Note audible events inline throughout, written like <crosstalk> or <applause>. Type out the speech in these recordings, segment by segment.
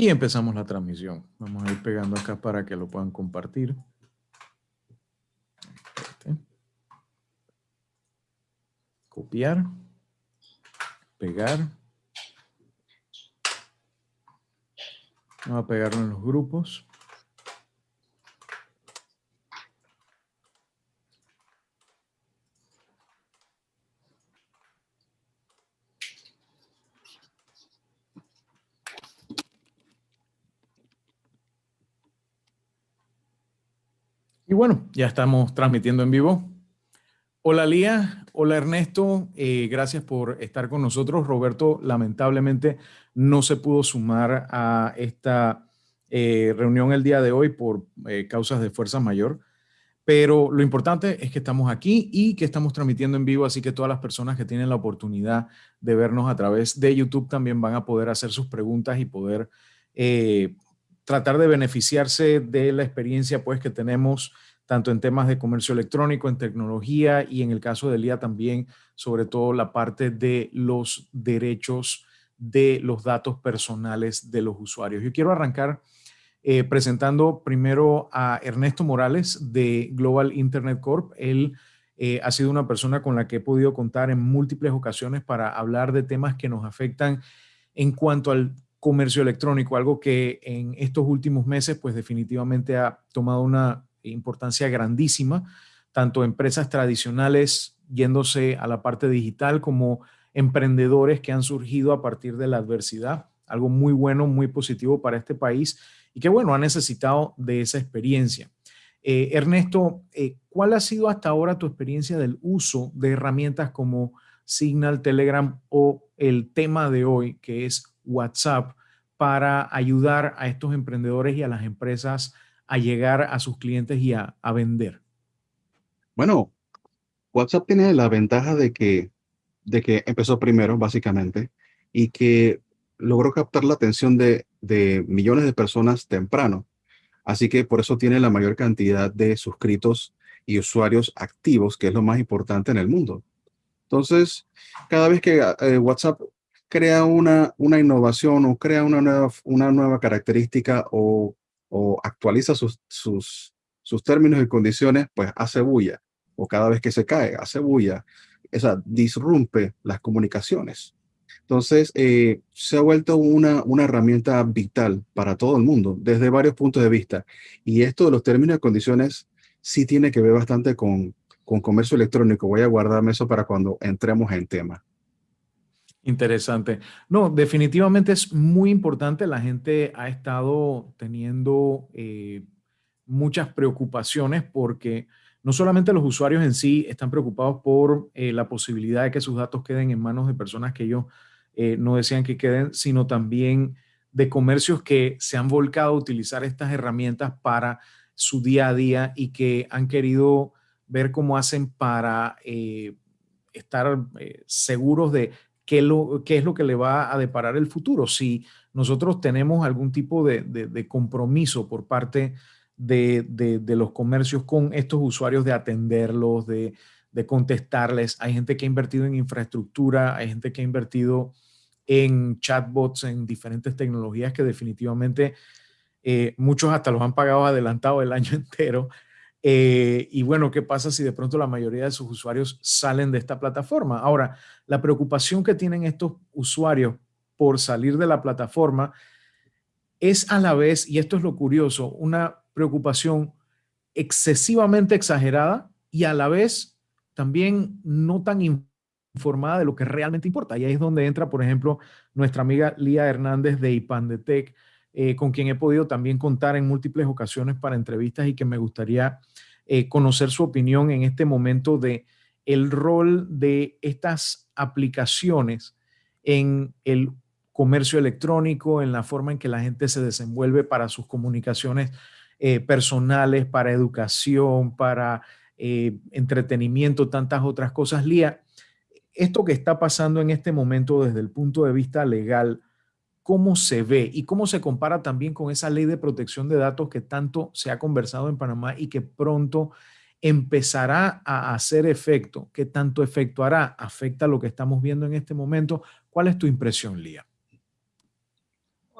Y empezamos la transmisión. Vamos a ir pegando acá para que lo puedan compartir. Copiar. Pegar. Vamos a pegarlo en los grupos. Y bueno, ya estamos transmitiendo en vivo. Hola Lía, hola Ernesto, eh, gracias por estar con nosotros. Roberto lamentablemente no se pudo sumar a esta eh, reunión el día de hoy por eh, causas de fuerza mayor, pero lo importante es que estamos aquí y que estamos transmitiendo en vivo, así que todas las personas que tienen la oportunidad de vernos a través de YouTube también van a poder hacer sus preguntas y poder tratar de beneficiarse de la experiencia pues que tenemos tanto en temas de comercio electrónico, en tecnología y en el caso de Lía también, sobre todo la parte de los derechos de los datos personales de los usuarios. Yo quiero arrancar eh, presentando primero a Ernesto Morales de Global Internet Corp. Él eh, ha sido una persona con la que he podido contar en múltiples ocasiones para hablar de temas que nos afectan en cuanto al comercio electrónico, algo que en estos últimos meses pues definitivamente ha tomado una importancia grandísima, tanto empresas tradicionales yéndose a la parte digital como emprendedores que han surgido a partir de la adversidad, algo muy bueno, muy positivo para este país y que bueno, ha necesitado de esa experiencia. Eh, Ernesto, eh, ¿cuál ha sido hasta ahora tu experiencia del uso de herramientas como Signal, Telegram o el tema de hoy que es WhatsApp para ayudar a estos emprendedores y a las empresas a llegar a sus clientes y a, vender? Bueno, WhatsApp tiene la ventaja de que, de que empezó primero, básicamente, y que logró captar la atención de, de millones de personas temprano. Así que por eso tiene la mayor cantidad de suscritos y usuarios activos, que es lo más importante en el mundo. Entonces, cada vez que eh, WhatsApp crea una, una innovación o crea una nueva, una nueva característica o, o actualiza sus, sus, sus términos y condiciones, pues hace bulla. O cada vez que se cae, hace bulla. O sea, disrumpe las comunicaciones. Entonces, eh, se ha vuelto una, una herramienta vital para todo el mundo, desde varios puntos de vista. Y esto de los términos y condiciones sí tiene que ver bastante con, con comercio electrónico. Voy a guardarme eso para cuando entremos en tema. Interesante. No, definitivamente es muy importante. La gente ha estado teniendo eh, muchas preocupaciones porque no solamente los usuarios en sí están preocupados por eh, la posibilidad de que sus datos queden en manos de personas que ellos eh, no desean que queden, sino también de comercios que se han volcado a utilizar estas herramientas para su día a día y que han querido ver cómo hacen para estar seguros de qué, lo, es lo que le va a deparar el futuro. Si nosotros tenemos algún tipo de, compromiso por parte de, los comercios con estos usuarios de atenderlos, de, contestarles. Hay gente que ha invertido en infraestructura, hay gente que ha invertido en chatbots, en diferentes tecnologías que definitivamente eh, muchos hasta los han pagado adelantado el año <laughs> entero eh, y bueno, ¿qué pasa si de pronto la mayoría de sus usuarios salen de esta plataforma? Ahora, la preocupación que tienen estos usuarios por salir de la plataforma es a la vez, y esto es lo curioso, una preocupación excesivamente exagerada y a la vez también no tan informada de lo que realmente importa. Y ahí es donde entra, por ejemplo, nuestra amiga Lía Hernández de IPANDETEC, eh, con quien he podido también contar en múltiples ocasiones para entrevistas y que me gustaría eh, conocer su opinión en este momento de el rol de estas aplicaciones en el comercio electrónico, en la forma en que la gente se desenvuelve para sus comunicaciones eh, personales, para educación, para entretenimiento, tantas otras cosas. Lía, esto que está pasando en este momento desde el punto de vista legal, cómo se ve y cómo se compara también con esa ley de protección de datos que tanto se ha conversado en Panamá y que pronto empezará a hacer efecto. ¿Qué tanto efecto hará? ¿Afecta lo que estamos viendo en este momento? ¿Cuál es tu impresión, Lía?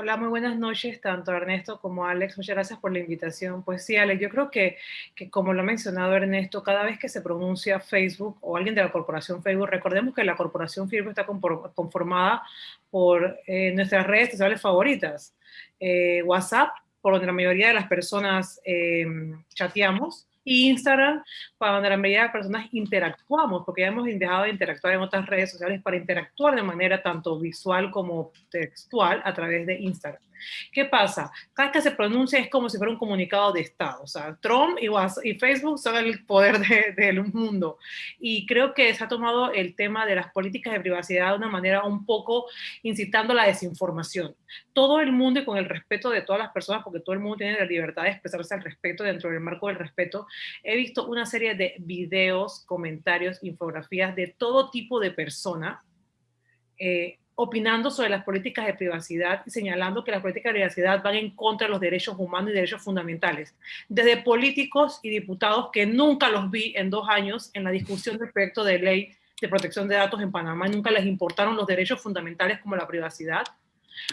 Hola, muy buenas noches, tanto Ernesto como Alex. Muchas gracias por la invitación. Pues sí, Alex, yo creo que, que, como lo ha mencionado Ernesto, cada vez que se pronuncia Facebook o alguien de la corporación Facebook, recordemos que la corporación Facebook está conformada por eh, nuestras redes sociales favoritas. Eh, WhatsApp, por donde la mayoría de las personas eh, chateamos, Instagram, para donde la mayoría de las personas interactuamos, porque ya hemos dejado de interactuar en otras redes sociales para interactuar de manera tanto visual como textual a través de Instagram. ¿Qué pasa? Cada que se pronuncia es como si fuera un comunicado de Estado. O sea, Trump y, y Facebook son el poder del mundo. Y creo que se ha tomado el tema de las políticas de privacidad de una manera un poco incitando la desinformación. Todo el mundo y con el respeto de todas las personas, porque todo el mundo tiene la libertad de expresarse al respeto dentro del marco del respeto, he visto una serie de videos, comentarios, infografías de todo tipo de persona eh, opinando sobre las políticas de privacidad y señalando que las políticas de privacidad van en contra de los derechos humanos y derechos fundamentales. Desde políticos y diputados que nunca los vi en dos años en la discusión del proyecto de ley de protección de datos en Panamá, nunca les importaron los derechos fundamentales como la privacidad,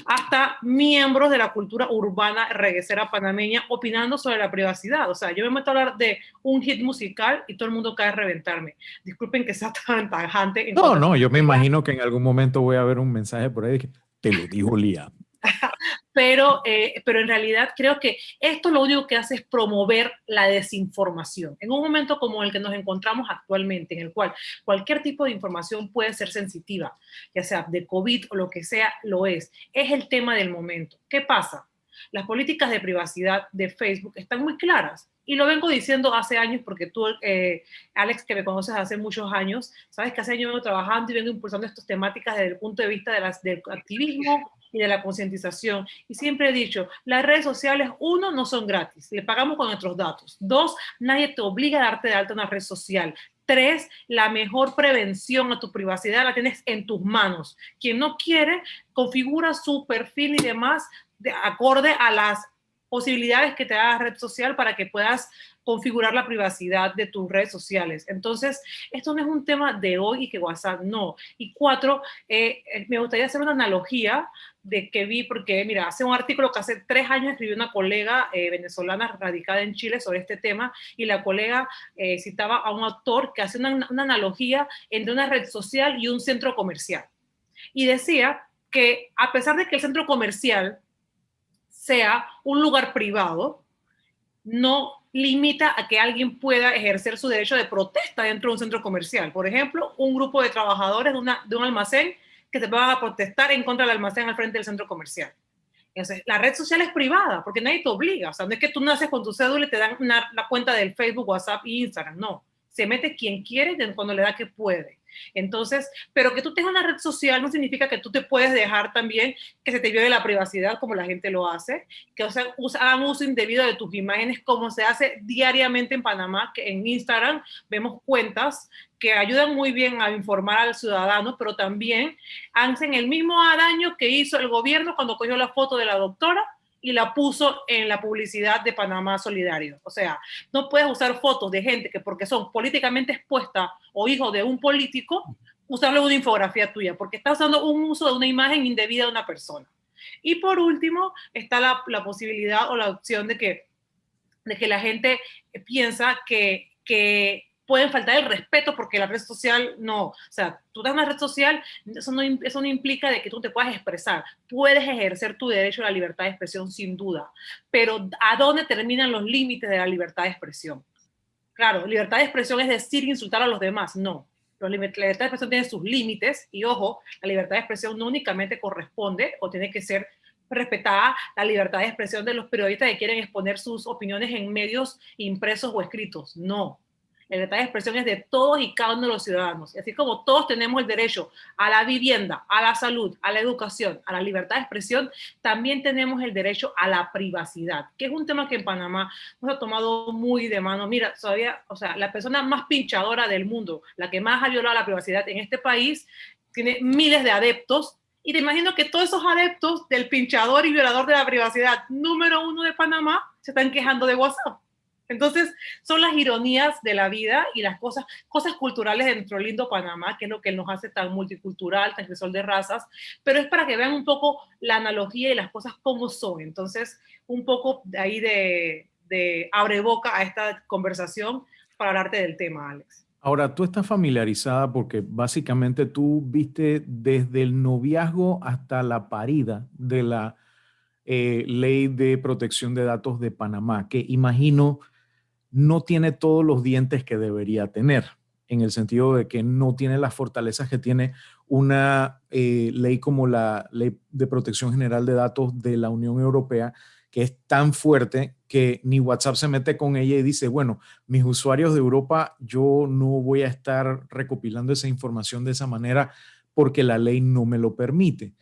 hasta miembros de la cultura urbana reguesera panameña opinando sobre la privacidad. O sea, yo me meto a hablar de un hit musical y todo el mundo cae a reventarme. Disculpen que sea tan tajante. No, no, yo me imagino que en algún momento voy a ver un mensaje por ahí que te lo dijo Lía. <laughs> pero, eh, pero en realidad creo que esto lo único que hace es promover la desinformación. En un momento como el que nos encontramos actualmente, en el cual cualquier tipo de información puede ser sensitiva, ya sea de COVID o lo que sea, lo es. Es el tema del momento. ¿Qué pasa? Las políticas de privacidad de Facebook están muy claras. Y lo vengo diciendo hace años porque tú, eh, Alex, que me conoces hace muchos años, sabes que hace años vengo trabajando y vengo impulsando estas temáticas desde el punto de vista de las, del activismo, y de la concientización. Y siempre he dicho, las redes sociales, uno, no son gratis, le pagamos con nuestros datos. Dos, nadie te obliga a darte de alta una red social. Tres, la mejor prevención a tu privacidad la tienes en tus manos. Quien no quiere, configura su perfil y demás de acorde a las posibilidades que te da la red social para que puedas configurar la privacidad de tus redes sociales. Entonces, esto no es un tema de hoy y que WhatsApp no. Y cuatro, eh, eh, me gustaría hacer una analogía de que vi, porque mira, hace un artículo que hace tres años escribió una colega eh, venezolana radicada en Chile sobre este tema y la colega citaba a un autor que hace una, una analogía entre una red social y un centro comercial. Y decía que a pesar de que el centro comercial sea un lugar privado, no limita a que alguien pueda ejercer su derecho de protesta dentro de un centro comercial. Por ejemplo, un grupo de trabajadores de, una, de un almacén que se van a protestar en contra del almacén al frente del centro comercial. Entonces, la red social es privada porque nadie te obliga. O sea, no es que tú naces con tu cédula y te dan la cuenta del Facebook, WhatsApp e Instagram. No. Se mete quien quiere cuando le da que puede. Entonces, pero que tú tengas una red social no significa que tú te puedes dejar también que se te viole la privacidad como la gente lo hace, que o sea, hagan uso indebido de tus imágenes como se hace diariamente en Panamá, que en Instagram vemos cuentas que ayudan muy bien a informar al ciudadano, pero también hacen el mismo daño que hizo el gobierno cuando cogió la foto de la doctora y la puso en la publicidad de Panamá Solidario. O sea, no puedes usar fotos de gente que porque son políticamente expuestas o hijos de un político, usarle una infografía tuya, porque está usando un uso de una imagen indebida de una persona. Y por último, está la, la posibilidad o la opción de que, de que la gente piensa que, que pueden faltar el respeto porque la red social no, o sea, tú das una red social, eso no, eso no implica de que tú te puedas expresar, puedes ejercer tu derecho a la libertad de expresión sin duda, pero ¿a dónde terminan los límites de la libertad de expresión? Claro, libertad de expresión es decir insultar a los demás, no. La libertad de expresión tiene sus límites y ojo, la libertad de expresión no únicamente corresponde o tiene que ser respetada la libertad de expresión de los periodistas que quieren exponer sus opiniones en medios impresos o escritos. No, la libertad de expresión es de todos y cada uno de los ciudadanos. Y así como todos tenemos el derecho a la vivienda, a la salud, a la educación, a la libertad de expresión, también tenemos el derecho a la privacidad, que es un tema que en Panamá nos ha tomado muy de mano. Mira, todavía, o sea, la persona más pinchadora del mundo, la que más ha violado la privacidad en este país, tiene miles de adeptos y te imagino que todos esos adeptos del pinchador y violador de la privacidad número uno de Panamá se están quejando de WhatsApp. Entonces, son las ironías de la vida y las cosas, cosas culturales de nuestro lindo Panamá, que es lo que nos hace tan multicultural, tan crisol de razas, pero es para que vean un poco la analogía y las cosas como son. Entonces, un poco de ahí de, de abre boca a esta conversación para hablarte del tema, Alex. Ahora, tú estás familiarizada porque básicamente tú viste desde el noviazgo hasta la parida de la eh, ley de protección de datos de Panamá, que imagino no tiene todos los dientes que debería tener, en el sentido de que no tiene las fortalezas que tiene una eh, ley como la Ley de Protección General de Datos de la Unión Europea, que es tan fuerte que ni WhatsApp se mete con ella y dice, bueno, mis usuarios de Europa, yo no voy a estar recopilando esa información de esa manera porque la ley no me lo permite.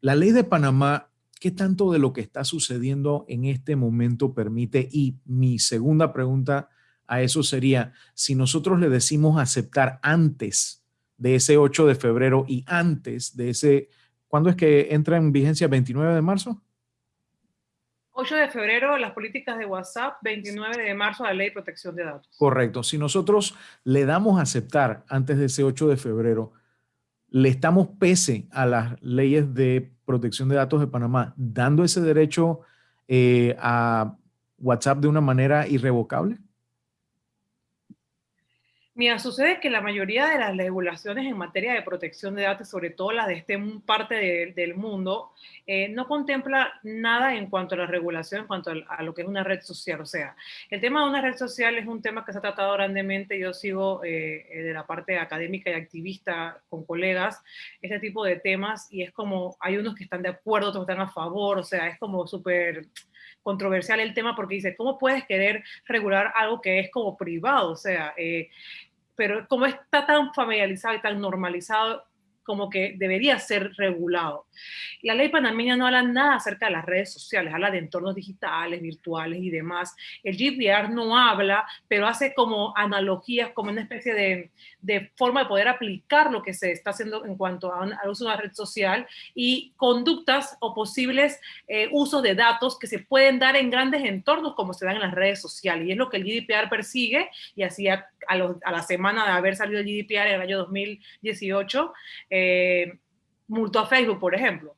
La ley de Panamá ¿Qué tanto de lo que está sucediendo en este momento permite? Y mi segunda pregunta a eso sería, si nosotros le decimos aceptar antes de ese 8 de febrero y antes de ese, ¿cuándo es que entra en vigencia? ¿29 de marzo? 8 de febrero las políticas de WhatsApp, 29 de marzo la ley de protección de datos. Correcto. Si nosotros le damos aceptar antes de ese 8 de febrero, le estamos pese a las leyes de protección de datos de Panamá, dando ese derecho eh, a WhatsApp de una manera irrevocable? Mira, sucede que la mayoría de las regulaciones en materia de protección de datos, sobre todo las de este parte del mundo, eh, no contempla nada en cuanto a la regulación, en cuanto a, lo que es una red social. O sea, el tema de una red social es un tema que se ha tratado grandemente. Yo sigo eh, eh, de la parte académica y activista con colegas este tipo de temas y es como, hay unos que están de acuerdo, otros están a favor, o sea, es como súper controversial el tema porque dice, ¿cómo puedes querer regular algo que es como privado? O sea, pero como está tan familiarizado y tan normalizado, como que debería ser regulado. La ley panameña no habla nada acerca de las redes sociales, habla de entornos digitales, virtuales y demás. El GDPR no habla, pero hace como analogías, como una especie de, de forma de poder aplicar lo que se está haciendo en cuanto al uso de una red social y conductas o posibles eh, usos de datos que se pueden dar en grandes entornos como se dan en las redes sociales. Y es lo que el GDPR persigue y así a, a, la semana de haber salido el GDPR en el año 2018, eh, multó a Facebook, por ejemplo.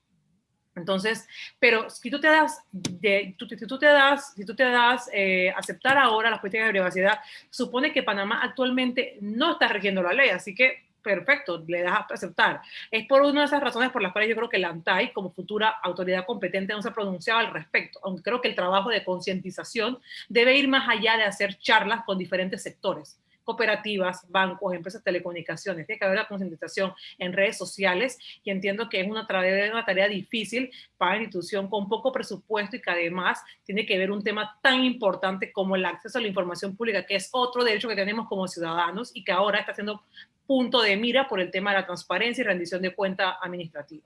Entonces, pero si tú te das, si tú te das, si tú te das eh, aceptar ahora las políticas de privacidad, supone que Panamá actualmente no está rigiendo la ley, así que perfecto, le das a aceptar. Es por una de esas razones por las cuales yo creo que la ANTAI, como futura autoridad competente, no se ha pronunciado al respecto, aunque creo que el trabajo de concientización debe ir más allá de hacer charlas con diferentes sectores cooperativas, bancos, empresas de telecomunicaciones. Tiene que haber la concientización en redes sociales y entiendo que es una tarea, una tarea difícil para una institución con poco presupuesto y que además tiene que ver un tema tan importante como el acceso a la información pública, que es otro derecho que tenemos como ciudadanos y que ahora está siendo punto de mira por el tema de la transparencia y rendición de cuenta administrativa.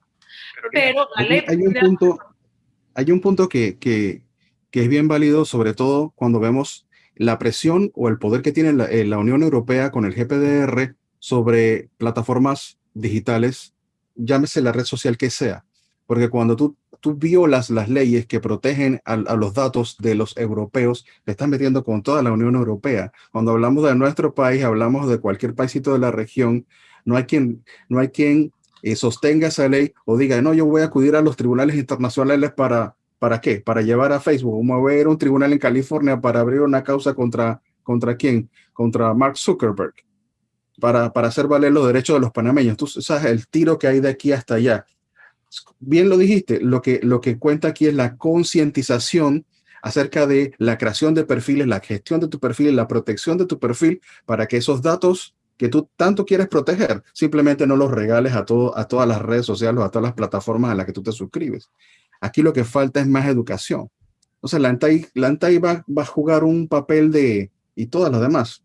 Pero, hay, un punto, hay un punto que, que, que es bien válido, sobre todo cuando vemos la presión o el poder que tiene eh, la, Unión Europea con el GPDR sobre plataformas digitales, llámese la red social que sea. Porque cuando tú, tú violas las leyes que protegen a, los datos de los europeos, te estás metiendo con toda la Unión Europea. Cuando hablamos de nuestro país, hablamos de cualquier paísito de la región, no hay quien, no hay quien eh, sostenga esa ley o diga, no, yo voy a acudir a los tribunales internacionales para, ¿Para qué? Para llevar a Facebook, mover un tribunal en California para abrir una causa contra, ¿contra quién? Contra Mark Zuckerberg, para, para hacer valer los derechos de los panameños. Tú sabes el tiro que hay de aquí hasta allá. Bien lo dijiste, lo que, lo que cuenta aquí es la concientización acerca de la creación de perfiles, la gestión de tu perfil, la protección de tu perfil, para que esos datos que tú tanto quieres proteger, simplemente no los regales a, todo, a todas las redes sociales o a todas las plataformas a las que tú te suscribes. Aquí lo que falta es más educación. Sea, la ANTAI, la va, va a jugar un papel de, y todas las demás,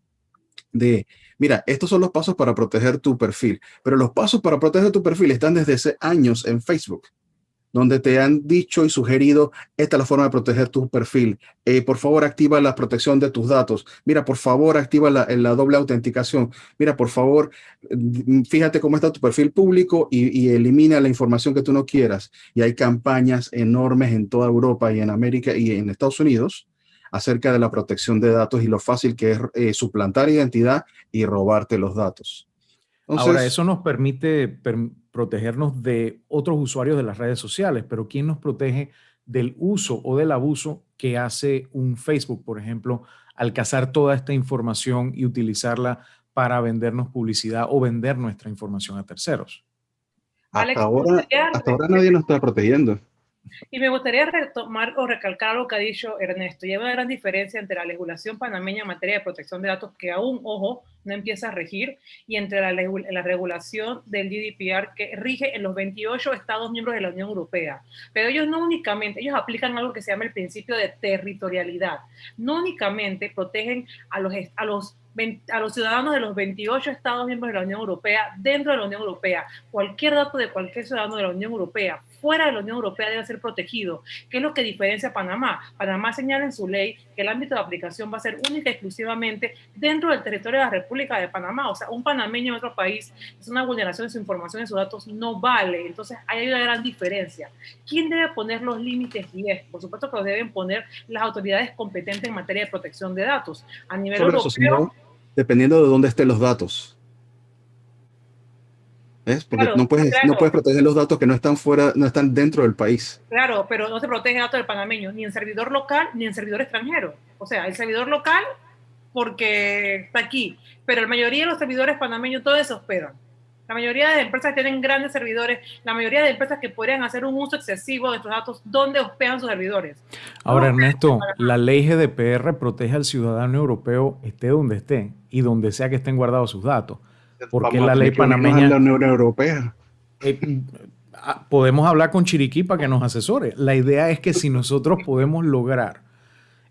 de, mira, estos son los pasos para proteger tu perfil, pero los pasos para proteger tu perfil están desde hace años en Facebook donde te han dicho y sugerido, esta es la forma de proteger tu perfil. Eh, por favor, activa la protección de tus datos. Mira, por favor, activa la, la doble autenticación. Mira, por favor, mm, fíjate cómo está tu perfil público y, y, elimina la información que tú no quieras. Y hay campañas enormes en toda Europa y en América y en Estados Unidos acerca de la protección de datos y lo fácil que es eh, suplantar identidad y robarte los datos. Ahora, eso nos permite protegernos de otros usuarios de las redes sociales, pero ¿quién nos protege del uso o del abuso que hace un Facebook, por ejemplo, al cazar toda esta información y utilizarla para vendernos publicidad o vender nuestra información a terceros? Hasta, ahora, hasta ahora nadie nos está protegiendo. Y me gustaría retomar o recalcar lo que ha dicho Ernesto. Y hay una gran diferencia entre la legislación panameña en materia de protección de datos, que aún, ojo, no empieza a regir, y entre la, la regulación del GDPR, que rige en los 28 Estados miembros de la Unión Europea. Pero ellos no únicamente, ellos aplican algo que se llama el principio de territorialidad. No únicamente protegen a los, a los a los ciudadanos de los 28 Estados miembros de la Unión Europea dentro de la Unión Europea. Cualquier dato de cualquier ciudadano de la Unión Europea fuera de la Unión Europea debe ser protegido. ¿Qué es lo que diferencia a Panamá? Panamá señala en su ley que el ámbito de aplicación va a ser única y exclusivamente dentro del territorio de la República de Panamá. O sea, un panameño en otro país es una vulneración de su información y sus datos no vale. Entonces, hay una gran diferencia. ¿Quién debe poner los límites y es? Por supuesto que los deben poner las autoridades competentes en materia de protección de datos. A nivel europeo, dependiendo de dónde estén los datos. ¿Ves? Porque no, puedes, no puedes proteger los datos que no están fuera, no están dentro del país. Claro, pero no se protege datos del panameño, ni en servidor local, ni en servidor extranjero. O sea, el servidor local, porque está aquí, pero la mayoría de los servidores panameños, todos se hospedan. La mayoría de empresas tienen grandes servidores, la mayoría de empresas que podrían hacer un uso excesivo de estos datos, ¿dónde hospedan sus servidores? Ahora, Ernesto, la ley GDPR protege al ciudadano europeo esté donde esté y donde sea que estén guardados sus datos. Porque la ley panameña... La Unión Europea. Eh, ah, podemos hablar con Chiriquí para que nos asesore. La idea es que si nosotros podemos lograr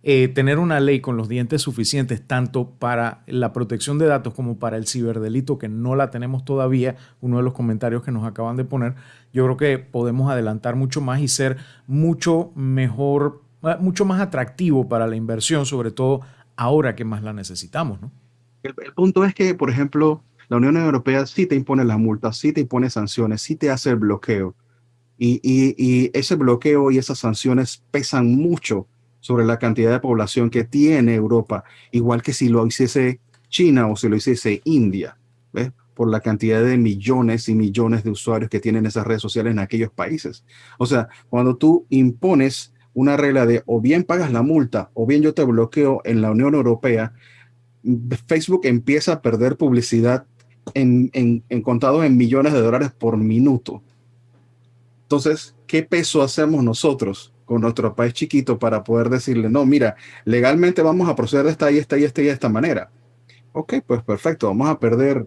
eh, tener una ley con los dientes suficientes tanto para la protección de datos como para el ciberdelito, que no la tenemos todavía, uno de los comentarios que nos acaban de poner, yo creo que podemos adelantar mucho más y ser mucho mejor, eh, mucho más atractivo para la inversión, sobre todo ahora que más la necesitamos. ¿no? El, punto es que, por ejemplo, la Unión Europea sí te impone las multas, sí te impone sanciones, sí te hace el bloqueo. Y, y ese bloqueo y esas sanciones pesan mucho sobre la cantidad de población que tiene Europa, igual que si lo hiciese China o si lo hiciese India, ¿ves? por la cantidad de millones y millones de usuarios que tienen esas redes sociales en aquellos países. O sea, cuando tú impones una regla de o bien pagas la multa o bien yo te bloqueo en la Unión Europea, Facebook empieza a perder publicidad en, en, en en millones de dólares por minuto. Entonces, ¿qué peso hacemos nosotros con nuestro país chiquito para poder decirle, no, mira, legalmente vamos a proceder de esta y esta y esta y de esta manera. Ok, pues perfecto, vamos a perder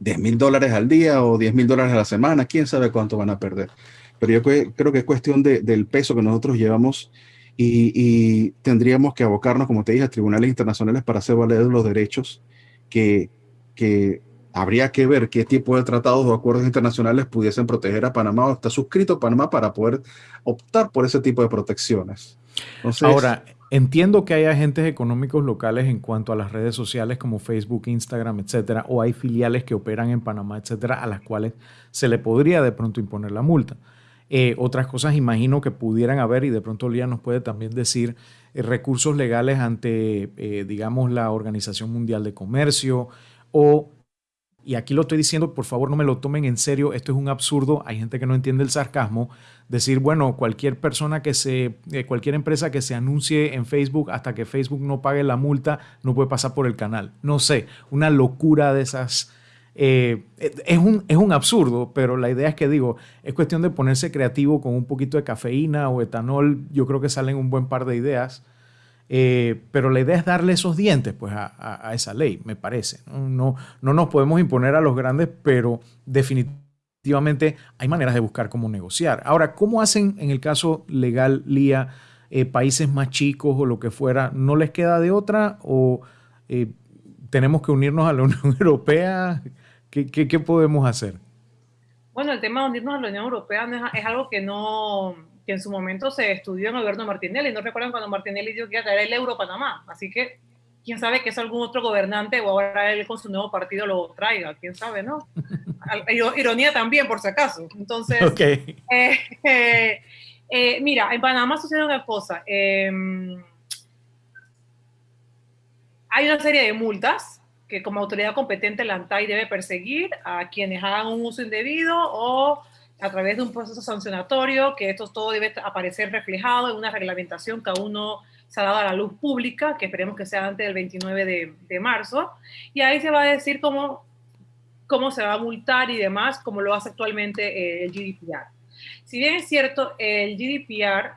10 mil dólares al día o 10 mil dólares a la semana, quién sabe cuánto van a perder. Pero yo creo que es cuestión del peso que nosotros llevamos y, y, tendríamos que abocarnos, como te dije, a tribunales internacionales para hacer valer los derechos que, que habría que ver qué tipo de tratados o acuerdos internacionales pudiesen proteger a Panamá o está suscrito Panamá para poder optar por ese tipo de protecciones. Ahora, entiendo que hay agentes económicos locales en cuanto a las redes sociales como Facebook, Instagram, etcétera, o hay filiales que operan en Panamá, etcétera, a las cuales se le podría de pronto imponer la multa. Eh, otras cosas imagino que pudieran haber y de pronto Lía nos puede también decir eh, recursos legales ante, eh, digamos, la Organización Mundial de Comercio o y aquí lo estoy diciendo, por favor no me lo tomen en serio, esto es un absurdo, hay gente que no entiende el sarcasmo, decir, bueno, cualquier persona que se, eh, cualquier empresa que se anuncie en Facebook hasta que Facebook no pague la multa, no puede pasar por el canal. No sé, una locura de esas... Eh, es, un, es un absurdo, pero la idea es que digo, es cuestión de ponerse creativo con un poquito de cafeína o etanol, yo creo que salen un buen par de ideas eh, pero la idea es darle esos dientes pues, a, esa ley, me parece. ¿no? No, nos podemos imponer a los grandes, pero definitivamente hay maneras de buscar cómo negociar. Ahora, ¿cómo hacen en el caso legal, Lía, eh, países más chicos o lo que fuera? ¿No les queda de otra o eh, tenemos que unirnos a la <laughs> Unión Europea? ¿Qué, qué, podemos hacer? Bueno, el tema de unirnos a la Unión Europea es algo que no, que en su momento se estudió en Alberto Martinelli. No recuerdan cuando Martinelli dijo que iba a traer el euro a Panamá. Así que quién sabe que es algún otro gobernante o ahora él con su nuevo partido lo traiga. Quién sabe, ¿no? <laughs> Ironía también, por si acaso. Entonces, eh, eh, <laughs> eh, mira, en Panamá sucede una cosa. Em, hay una serie de multas que como autoridad competente la ANTAI debe perseguir a quienes hagan un uso indebido o a través de un proceso sancionatorio, que esto todo debe aparecer reflejado en una reglamentación que aún no se ha dado a la luz pública, que esperemos que sea antes del 29 de, de marzo, y ahí se va a decir cómo, cómo se va a multar y demás, como lo hace actualmente eh, el GDPR. Si bien es cierto, el GDPR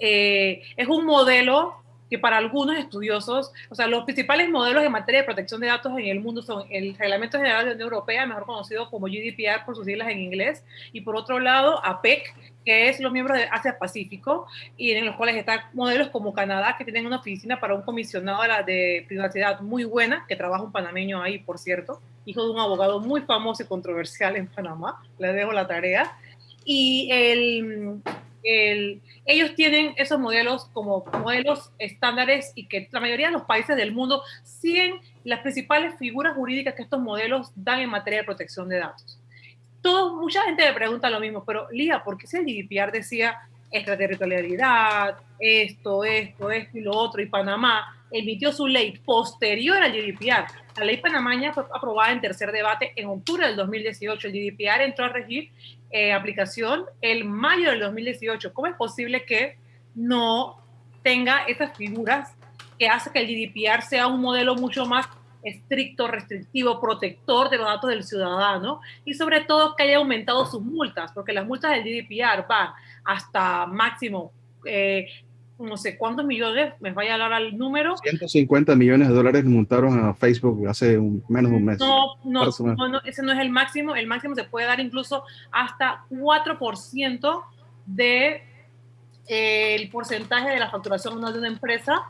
eh, es un modelo que para algunos estudiosos, o sea, los principales modelos en materia de protección de datos en el mundo son el Reglamento General de la Unión Europea, mejor conocido como GDPR por sus siglas en inglés, y por otro lado, APEC, que es los miembros de Asia-Pacífico, y en los cuales están modelos como Canadá, que tienen una oficina para un comisionado de, de privacidad muy buena, que trabaja un panameño ahí, por cierto, hijo de un abogado muy famoso y controversial en Panamá, le dejo la tarea, y el ellos tienen esos modelos como modelos estándares y que la mayoría de los países del mundo siguen las principales figuras jurídicas que estos modelos dan en materia de protección de datos. Todo, mucha gente me pregunta lo mismo, pero Lía, ¿por qué si el GDPR decía extraterritorialidad, esto, esto, esto y lo otro, y Panamá emitió su ley posterior al GDPR? La ley panameña fue aprobada en tercer debate en octubre del 2018. El GDPR entró a regir eh, aplicación el mayo del 2018. ¿Cómo es posible que no tenga estas figuras que hace que el GDPR sea un modelo mucho más estricto, restrictivo, protector de los datos del ciudadano y sobre todo que haya aumentado sus multas, porque las multas del GDPR van hasta máximo eh, no sé cuántos millones, me vaya a dar al número. 150 millones de dólares montaron a Facebook hace menos de un mes. No, no, no, ese no es el máximo. El máximo se puede dar incluso hasta 4% de eh, el porcentaje de la facturación de una empresa.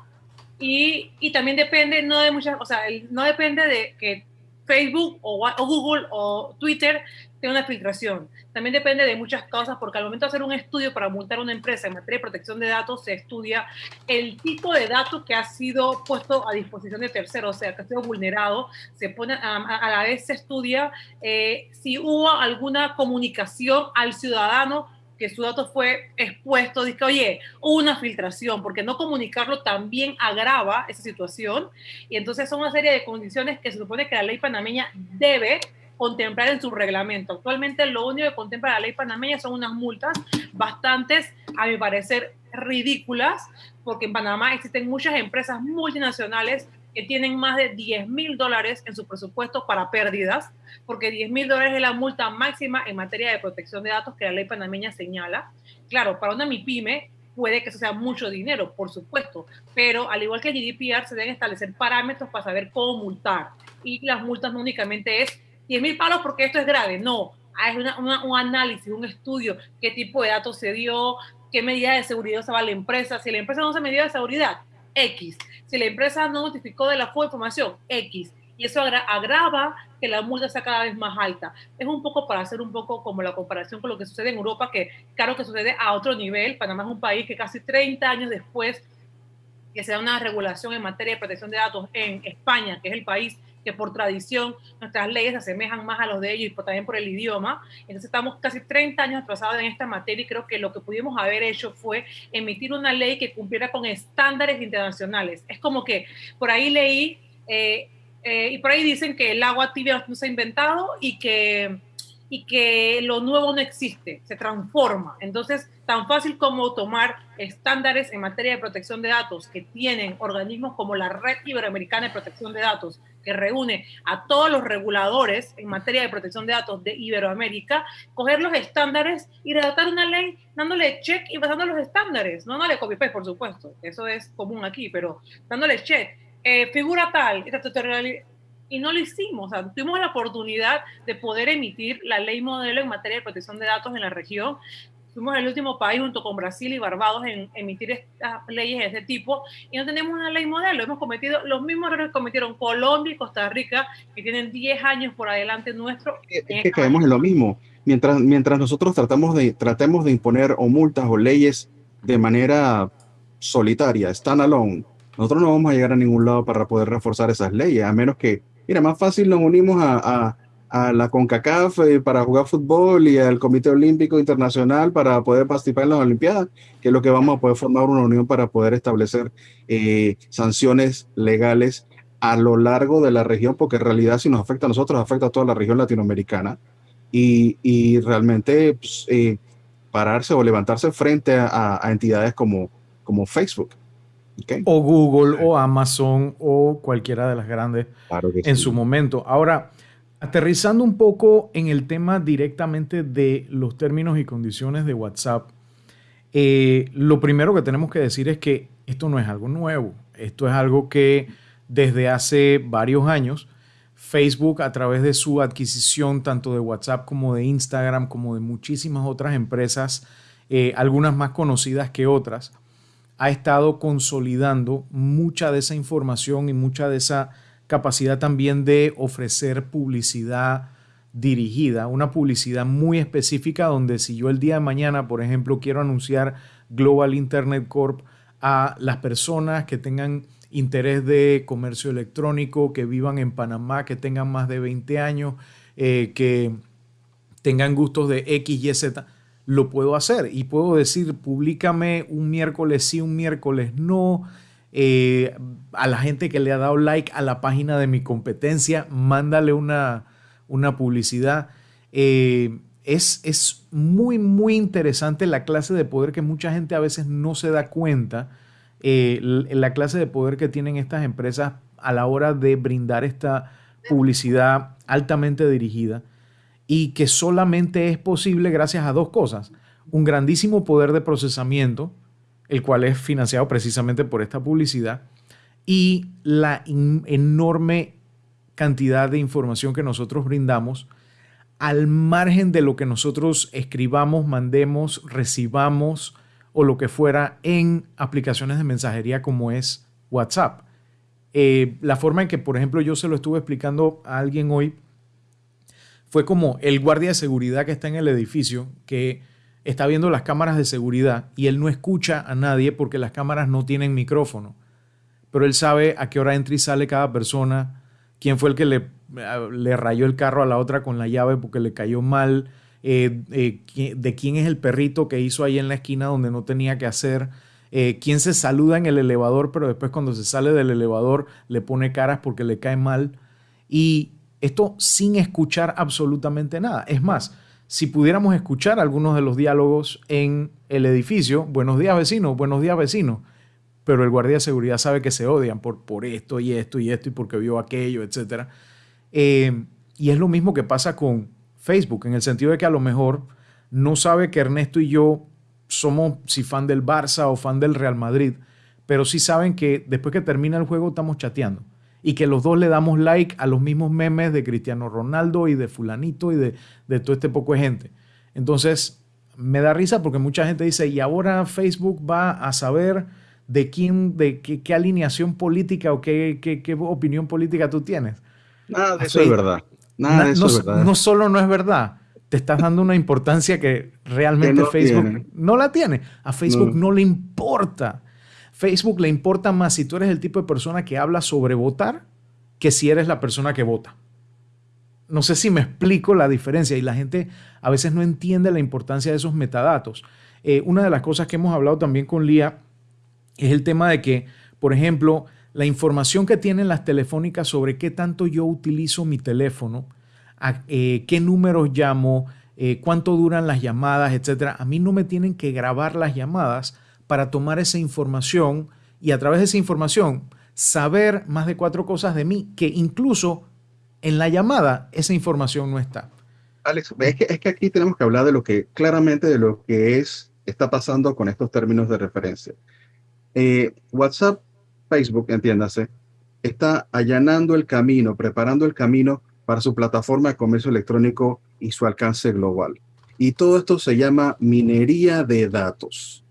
Y, y, también depende, no de muchas, o sea, no depende de que Facebook o, o Google o Twitter una filtración. También depende de muchas cosas, porque al momento de hacer un estudio para multar a una empresa en materia de protección de datos, se estudia el tipo de datos que ha sido puesto a disposición de terceros, o sea, que ha sido vulnerado. Se pone a, la vez se estudia eh, si hubo alguna comunicación al ciudadano que su dato fue expuesto, dice, oye, una filtración, porque no comunicarlo también agrava esa situación. Y entonces son una serie de condiciones que se supone que la ley panameña debe contemplar en su reglamento. Actualmente lo único que contempla la ley panameña son unas multas bastantes, a mi parecer, ridículas, porque en Panamá existen muchas empresas multinacionales que tienen más de 10 mil dólares en su presupuesto para pérdidas, porque 10 mil dólares es la multa máxima en materia de protección de datos que la ley panameña señala. Claro, para una MIPYME puede que eso sea mucho dinero, por supuesto, pero al igual que el GDPR se deben establecer parámetros para saber cómo multar. Y las multas no únicamente es 10 mil palos porque esto es grave. No, es un análisis, un estudio, qué tipo de datos se dio, qué medida de seguridad se va a la empresa. Si la empresa no se medida de seguridad, X. Si la empresa no notificó de la fuga de información, X. Y eso agrava que la multa sea cada vez más alta. Es un poco para hacer un poco como la comparación con lo que sucede en Europa, que claro que sucede a otro nivel. Panamá es un país que casi 30 años después que se da una regulación en materia de protección de datos en España, que es el país que por tradición nuestras leyes se asemejan más a los de ellos y también por el idioma. Entonces estamos casi 30 años atrasados en esta materia y creo que lo que pudimos haber hecho fue emitir una ley que cumpliera con estándares internacionales. Es como que por ahí leí, eh, eh, y por ahí dicen que el agua tibia no se ha inventado y que y que lo nuevo no existe, se transforma. Entonces, tan fácil como tomar estándares en materia de protección de datos que tienen organismos como la Red Iberoamericana de Protección de Datos, que reúne a todos los reguladores en materia de protección de datos de Iberoamérica, coger los estándares y redactar una ley dándole check y basando los estándares, no dándole copy-paste, por supuesto, eso es común aquí, pero dándole check. Eh, figura tal, y no lo hicimos. O sea, tuvimos la oportunidad de poder emitir la ley modelo en materia de protección de datos en la región. Fuimos el último país junto con Brasil y Barbados en emitir estas leyes de ese tipo y no tenemos una ley modelo. Hemos cometido los mismos errores que cometieron Colombia y Costa Rica, que tienen 10 años por adelante nuestro. Es, que caemos en lo mismo. Mientras, mientras nosotros tratamos de, tratemos de imponer o multas o leyes de manera solitaria, standalone, nosotros no vamos a llegar a ningún lado para poder reforzar esas leyes, a menos que Mira, más fácil nos unimos a, a la CONCACAF eh, para jugar fútbol y al Comité Olímpico Internacional para poder participar en las Olimpiadas, que es lo que vamos a poder formar una unión para poder establecer eh, sanciones legales a lo largo de la región, porque en realidad si nos afecta a nosotros, afecta a toda la región latinoamericana. Y, y realmente pues, eh, pararse o levantarse frente a, a, entidades como, como Facebook. Okay. O Google o Amazon o cualquiera de las grandes claro en sí. su momento. Ahora, Aterrizando un poco en el tema directamente de los términos y condiciones de WhatsApp, eh, lo primero que tenemos que decir es que esto no es algo nuevo, esto es algo que desde hace varios años Facebook a través de su adquisición tanto de WhatsApp como de Instagram como de muchísimas otras empresas, eh, algunas más conocidas que otras, ha estado consolidando mucha de esa información y mucha de esa capacidad también de ofrecer publicidad dirigida, una publicidad muy específica donde si yo el día de mañana, por ejemplo, quiero anunciar Global Internet Corp a las personas que tengan interés de comercio electrónico, que vivan en Panamá, que tengan más de 20 años, eh, que tengan gustos de X, Y, Z, lo puedo hacer. Y puedo decir, públicame un miércoles sí, un miércoles no, eh, a la gente que le ha dado like a la página de mi competencia, mándale una, una publicidad. Eh, es, es, muy, muy interesante la clase de poder que mucha gente a veces no se da cuenta, eh, la clase de poder que tienen estas empresas a la hora de brindar esta publicidad altamente dirigida y que solamente es posible gracias a dos cosas. Un grandísimo poder de procesamiento, el cual es financiado precisamente por esta publicidad, y la enorme cantidad de información que nosotros brindamos al margen de lo que nosotros escribamos, mandemos, recibamos o lo que fuera en aplicaciones de mensajería como es WhatsApp. Eh, la forma en que, por ejemplo, yo se lo estuve explicando a alguien hoy fue como el guardia de seguridad que está en el edificio, que está viendo las cámaras de seguridad y él no escucha a nadie porque las cámaras no tienen micrófono. Pero él sabe a qué hora entra y sale cada persona, quién fue el que le, le rayó el carro a la otra con la llave porque le cayó mal, eh, eh, de quién es el perrito que hizo ahí en la esquina donde no tenía que hacer, eh, quién se saluda en el elevador, pero después cuando se sale del elevador le pone caras porque le cae mal. Y esto sin escuchar absolutamente nada. Es más, si pudiéramos escuchar algunos de los diálogos en el edificio, buenos días vecinos, buenos días vecinos, pero el guardia de seguridad sabe que se odian por, por esto y esto y esto y porque vio aquello, etc. Eh, y es lo mismo que pasa con Facebook, en el sentido de que a lo mejor no sabe que Ernesto y yo somos si fan del Barça o fan del Real Madrid, pero sí saben que después que termina el juego estamos chateando y que los dos le damos like a los mismos memes de Cristiano Ronaldo y de fulanito y de, de todo este poco de gente. Entonces, me da risa porque mucha gente dice, y ahora Facebook va a saber de quién, de qué, qué alineación política o qué, qué, qué, opinión política tú tienes. Nada de eso es verdad. Nada de eso no, es verdad. No solo no es verdad, te estás dando una importancia que realmente no Facebook tiene. no la tiene. A Facebook No. no le importa. Facebook le importa más si tú eres el tipo de persona que habla sobre votar que si eres la persona que vota. No sé si me explico la diferencia y la gente a veces no entiende la importancia de esos metadatos. Eh, una de las cosas que hemos hablado también con Lía es el tema de que, por ejemplo, la información que tienen las telefónicas sobre qué tanto yo utilizo mi teléfono, a, eh, qué números llamo, eh, cuánto duran las llamadas, etcétera. A mí no me tienen que grabar las llamadas para tomar esa información y a través de esa información saber más de cuatro cosas de mí que incluso en la llamada esa información no está. Alex, es que, es que aquí tenemos que hablar de lo que claramente de lo que es está pasando con estos términos de referencia. Eh, WhatsApp, Facebook, entiéndase, está allanando el camino, preparando el camino para su plataforma de comercio electrónico y su alcance global. Y todo esto se llama minería de datos.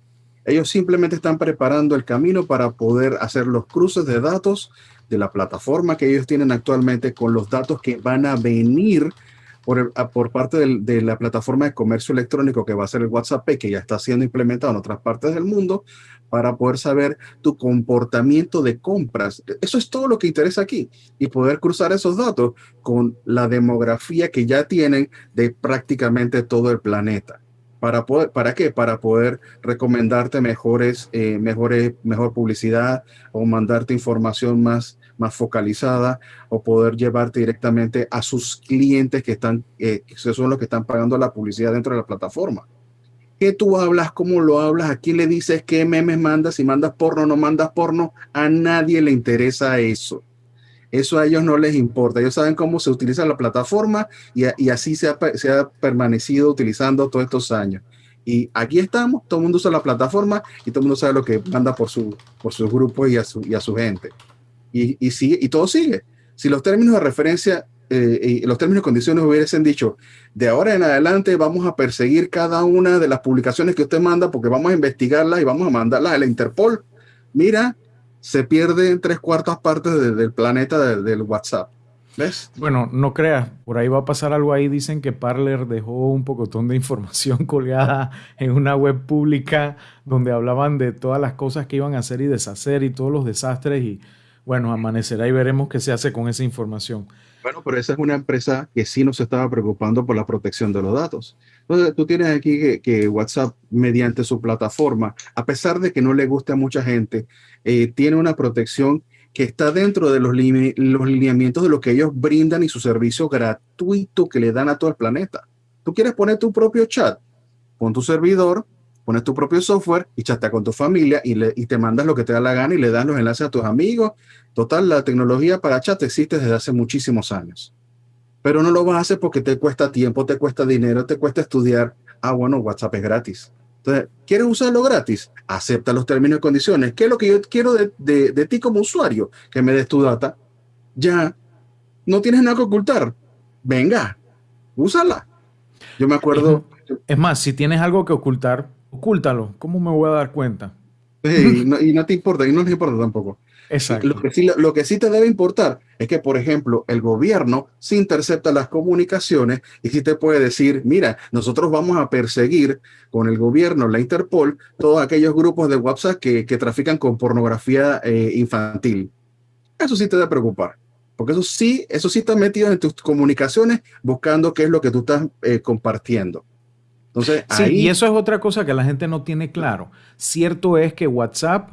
Ellos simplemente están preparando el camino para poder hacer los cruces de datos de la plataforma que ellos tienen actualmente con los datos que van a venir por, parte del, de la plataforma de comercio electrónico que va a ser el WhatsApp, que ya está siendo implementado en otras partes del mundo, para poder saber tu comportamiento de compras. Eso es todo lo que interesa aquí y poder cruzar esos datos con la demografía que ya tienen de prácticamente todo el planeta. ¿Para, poder, ¿Para qué? Para poder recomendarte mejores, eh, mejores, mejor publicidad o mandarte información más, más focalizada o poder llevarte directamente a sus clientes que están, eh, que son los que están pagando la publicidad dentro de la plataforma. ¿Qué tú hablas? ¿Cómo lo hablas? ¿A quién le dices qué memes mandas? Si mandas porno no mandas porno, a nadie le interesa eso. Eso a ellos no les importa. Ellos saben cómo se utiliza la plataforma y, así se ha, permanecido utilizando todos estos años. Y aquí estamos, todo el mundo usa la plataforma y todo el mundo sabe lo que manda por su, por sus grupos y a su, y a su gente. Y, y, sigue, y todo sigue. Si los términos de referencia eh, y los términos y condiciones hubiesen dicho, de ahora en adelante vamos a perseguir cada una de las publicaciones que usted manda porque vamos a investigarlas y vamos a mandarlas a la Interpol, mira, se pierde tres cuartas partes del planeta del, WhatsApp. ¿Ves? Bueno, no creas, por ahí va a pasar algo ahí. Dicen que Parler dejó un pocotón de información <laughs> colgada en una web pública donde hablaban de todas las cosas que iban a hacer y deshacer y todos los desastres. Y bueno, amanecerá y veremos qué se hace con esa información. Bueno, pero esa es una empresa que sí nos estaba preocupando por la protección de los datos. Entonces, tú tienes aquí que, WhatsApp, mediante su plataforma, a pesar de que no le guste a mucha gente, eh, tiene una protección que está dentro de los, los lineamientos de lo que ellos brindan y su servicio gratuito que le dan a todo el planeta. Tú quieres poner tu propio chat, con tu servidor, pones tu propio software y chatea con tu familia y, le, y te mandas lo que te da la gana y le das los enlaces a tus amigos. Total, la tecnología para chat existe desde hace muchísimos años. Pero no lo vas a hacer porque te cuesta tiempo, te cuesta dinero, te cuesta estudiar. Ah, bueno, WhatsApp es gratis. Entonces, ¿quieres usarlo gratis? Acepta los términos y condiciones. ¿Qué es lo que yo quiero de, de, de ti como usuario? Que me des tu data. Ya, no tienes nada que ocultar. Venga, úsala. Yo me acuerdo. Es más, si tienes algo que ocultar, ocúltalo. ¿Cómo me voy a dar cuenta? y no te importa, y no les importa tampoco. Exacto. Lo que, sí, lo que sí te debe importar es que, por ejemplo, el gobierno sí intercepta las comunicaciones y sí te puede decir, mira, nosotros vamos a perseguir con el gobierno, la Interpol, todos aquellos grupos de WhatsApp que, que trafican con pornografía eh, infantil. Eso sí te debe preocupar. Porque eso sí, eso sí está metido en tus comunicaciones buscando qué es lo que tú estás eh, compartiendo. Entonces, sí, y eso es otra cosa que la gente no tiene claro. Cierto es que WhatsApp,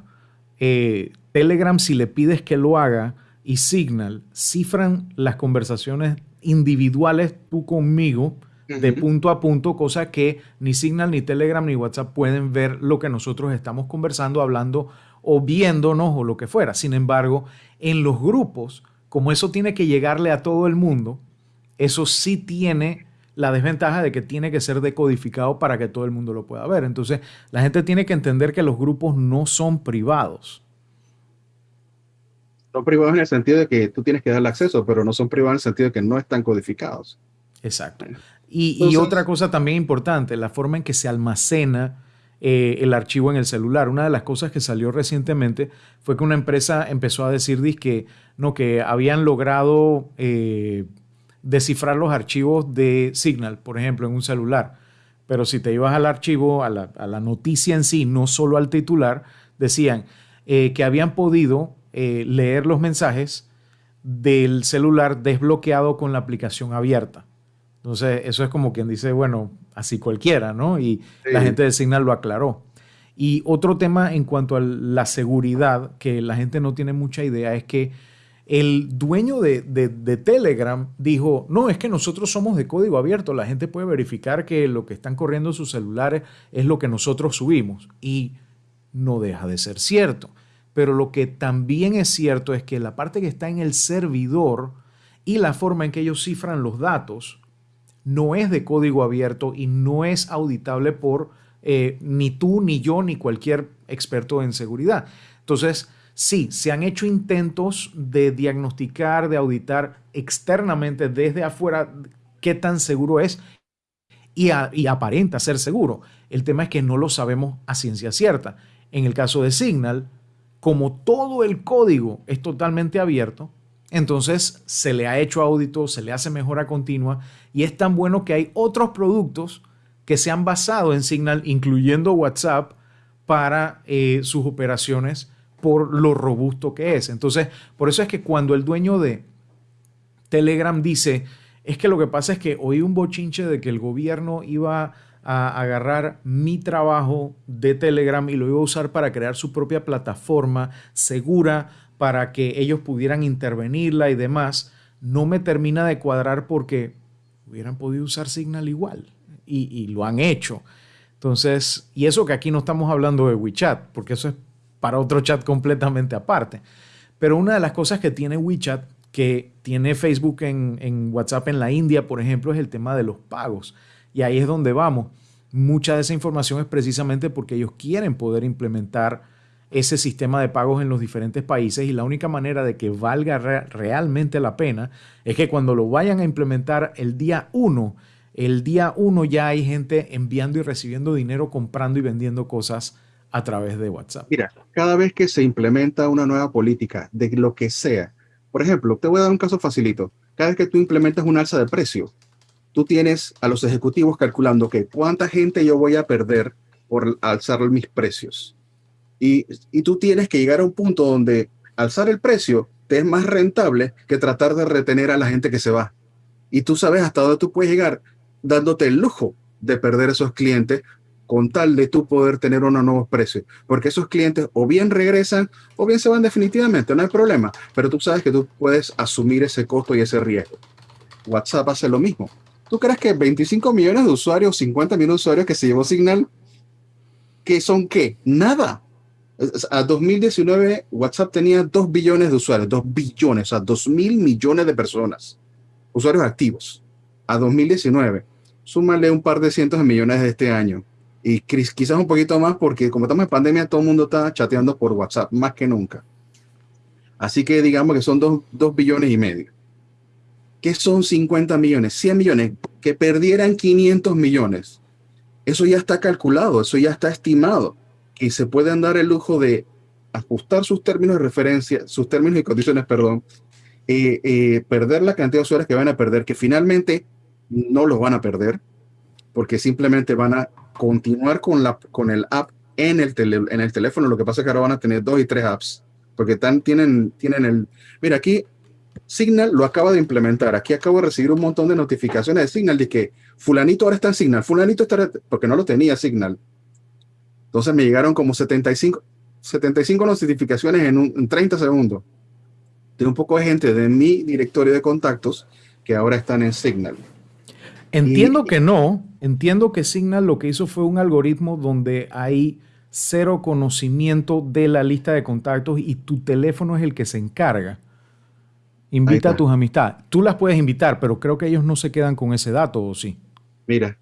eh, Telegram, si le pides que lo haga, y Signal cifran las conversaciones individuales tú conmigo de punto a punto, cosa que ni Signal, ni Telegram, ni WhatsApp pueden ver lo que nosotros estamos conversando, hablando o viéndonos o lo que fuera. Sin embargo, en los grupos, como eso tiene que llegarle a todo el mundo, eso sí tiene la desventaja de que tiene que ser decodificado para que todo el mundo lo pueda ver. Entonces, la gente tiene que entender que los grupos no son privados. Son privados en el sentido de que tú tienes que darle acceso, pero no son privados en el sentido de que no están codificados. Exacto. Y, otra cosa también importante, la forma en que se almacena eh, el archivo en el celular. Una de las cosas que salió recientemente fue que una empresa empezó a decir que, no, que habían logrado eh, descifrar los archivos de Signal, por ejemplo, en un celular. Pero si te ibas al archivo, a la, noticia en sí, no solo al titular, decían eh, que habían podido eh, leer los mensajes del celular desbloqueado con la aplicación abierta. Entonces, eso es como quien dice, bueno, así cualquiera, ¿no? Y la gente de Signal lo aclaró. Y otro tema en cuanto a la seguridad, que la gente no tiene mucha idea, es que el dueño de, Telegram dijo, no, es que nosotros somos de código abierto, la gente puede verificar que lo que están corriendo sus celulares es lo que nosotros subimos. Y no deja de ser cierto. Pero lo que también es cierto es que la parte que está en el servidor y la forma en que ellos cifran los datos no es de código abierto y no es auditable por eh, ni tú, ni yo, ni cualquier experto en seguridad. Entonces, Sí, se han hecho intentos de diagnosticar, de auditar externamente desde afuera qué tan seguro es y, aparenta ser seguro. El tema es que no lo sabemos a ciencia cierta. En el caso de Signal, como todo el código es totalmente abierto, entonces se le ha hecho audito, se le hace mejora continua y es tan bueno que hay otros productos que se han basado en Signal, incluyendo WhatsApp, para eh, sus operaciones por lo robusto que es. Entonces, por eso es que cuando el dueño de Telegram dice, es que lo que pasa es que oí un bochinche de que el gobierno iba a agarrar mi trabajo de Telegram y lo iba a usar para crear su propia plataforma segura para que ellos pudieran intervenirla y demás, no me termina de cuadrar porque hubieran podido usar Signal igual y, lo han hecho. Entonces, y eso que aquí no estamos hablando de WeChat, porque eso es para otro chat completamente aparte. Pero una de las cosas que tiene WeChat, que tiene Facebook en, WhatsApp en la India, por ejemplo, es el tema de los pagos. Y ahí es donde vamos. Mucha de esa información es precisamente porque ellos quieren poder implementar ese sistema de pagos en los diferentes países y la única manera de que valga re realmente la pena es que cuando lo vayan a implementar el día 1, el día 1 ya hay gente enviando y recibiendo dinero, comprando y vendiendo cosas a través de WhatsApp. Mira, cada vez que se implementa una nueva política de lo que sea, por ejemplo, te voy a dar un caso facilito. Cada vez que tú implementas un alza de precio, tú tienes a los ejecutivos calculando que cuánta gente yo voy a perder por alzar mis precios. Y, y tú tienes que llegar a un punto donde alzar el precio te es más rentable que tratar de retener a la gente que se va. Y tú sabes hasta dónde tú puedes llegar dándote el lujo de perder esos clientes con tal de tú poder tener unos nuevos precios. Porque esos clientes o bien regresan o bien se van definitivamente, no hay problema. Pero tú sabes que tú puedes asumir ese costo y ese riesgo. WhatsApp hace lo mismo. ¿Tú crees que 25 millones de usuarios, 50 millones de usuarios que se llevó Signal, que son qué? Nada. A 2019 WhatsApp tenía 2 billones de usuarios, 2 billones, o sea, 2 mil millones de personas, usuarios activos. A 2019, súmale un par de cientos de millones de este año y quizás un poquito más porque como estamos en pandemia, todo el mundo está chateando por WhatsApp, más que nunca. Así que digamos que son 2 billones y medio. ¿Qué son 50 millones? 100 millones. Que perdieran 500 millones. Eso ya está calculado, eso ya está estimado. Y se pueden dar el lujo de ajustar sus términos de referencia, sus términos y condiciones, perdón, eh, eh, perder la cantidad de usuarios que van a perder, que finalmente no los van a perder, porque simplemente van a continuar con, la, con el app en el, en el teléfono. Lo que pasa es que ahora van a tener dos y tres apps, porque tan, tienen, tienen el... Mira, aquí Signal lo acaba de implementar. Aquí acabo de recibir un montón de notificaciones de Signal de que fulanito ahora está en Signal, fulanito está... porque no lo tenía Signal. Entonces me llegaron como 75, 75 notificaciones en, un, en 30 segundos de un poco de gente de mi directorio de contactos que ahora están en Signal. Entiendo que no, entiendo que Signal lo que hizo fue un algoritmo donde hay cero conocimiento de la lista de contactos y tu teléfono es el que se encarga. Invita a tus amistades. Tú las puedes invitar, pero creo que ellos no se quedan con ese dato, ¿o sí? Mira.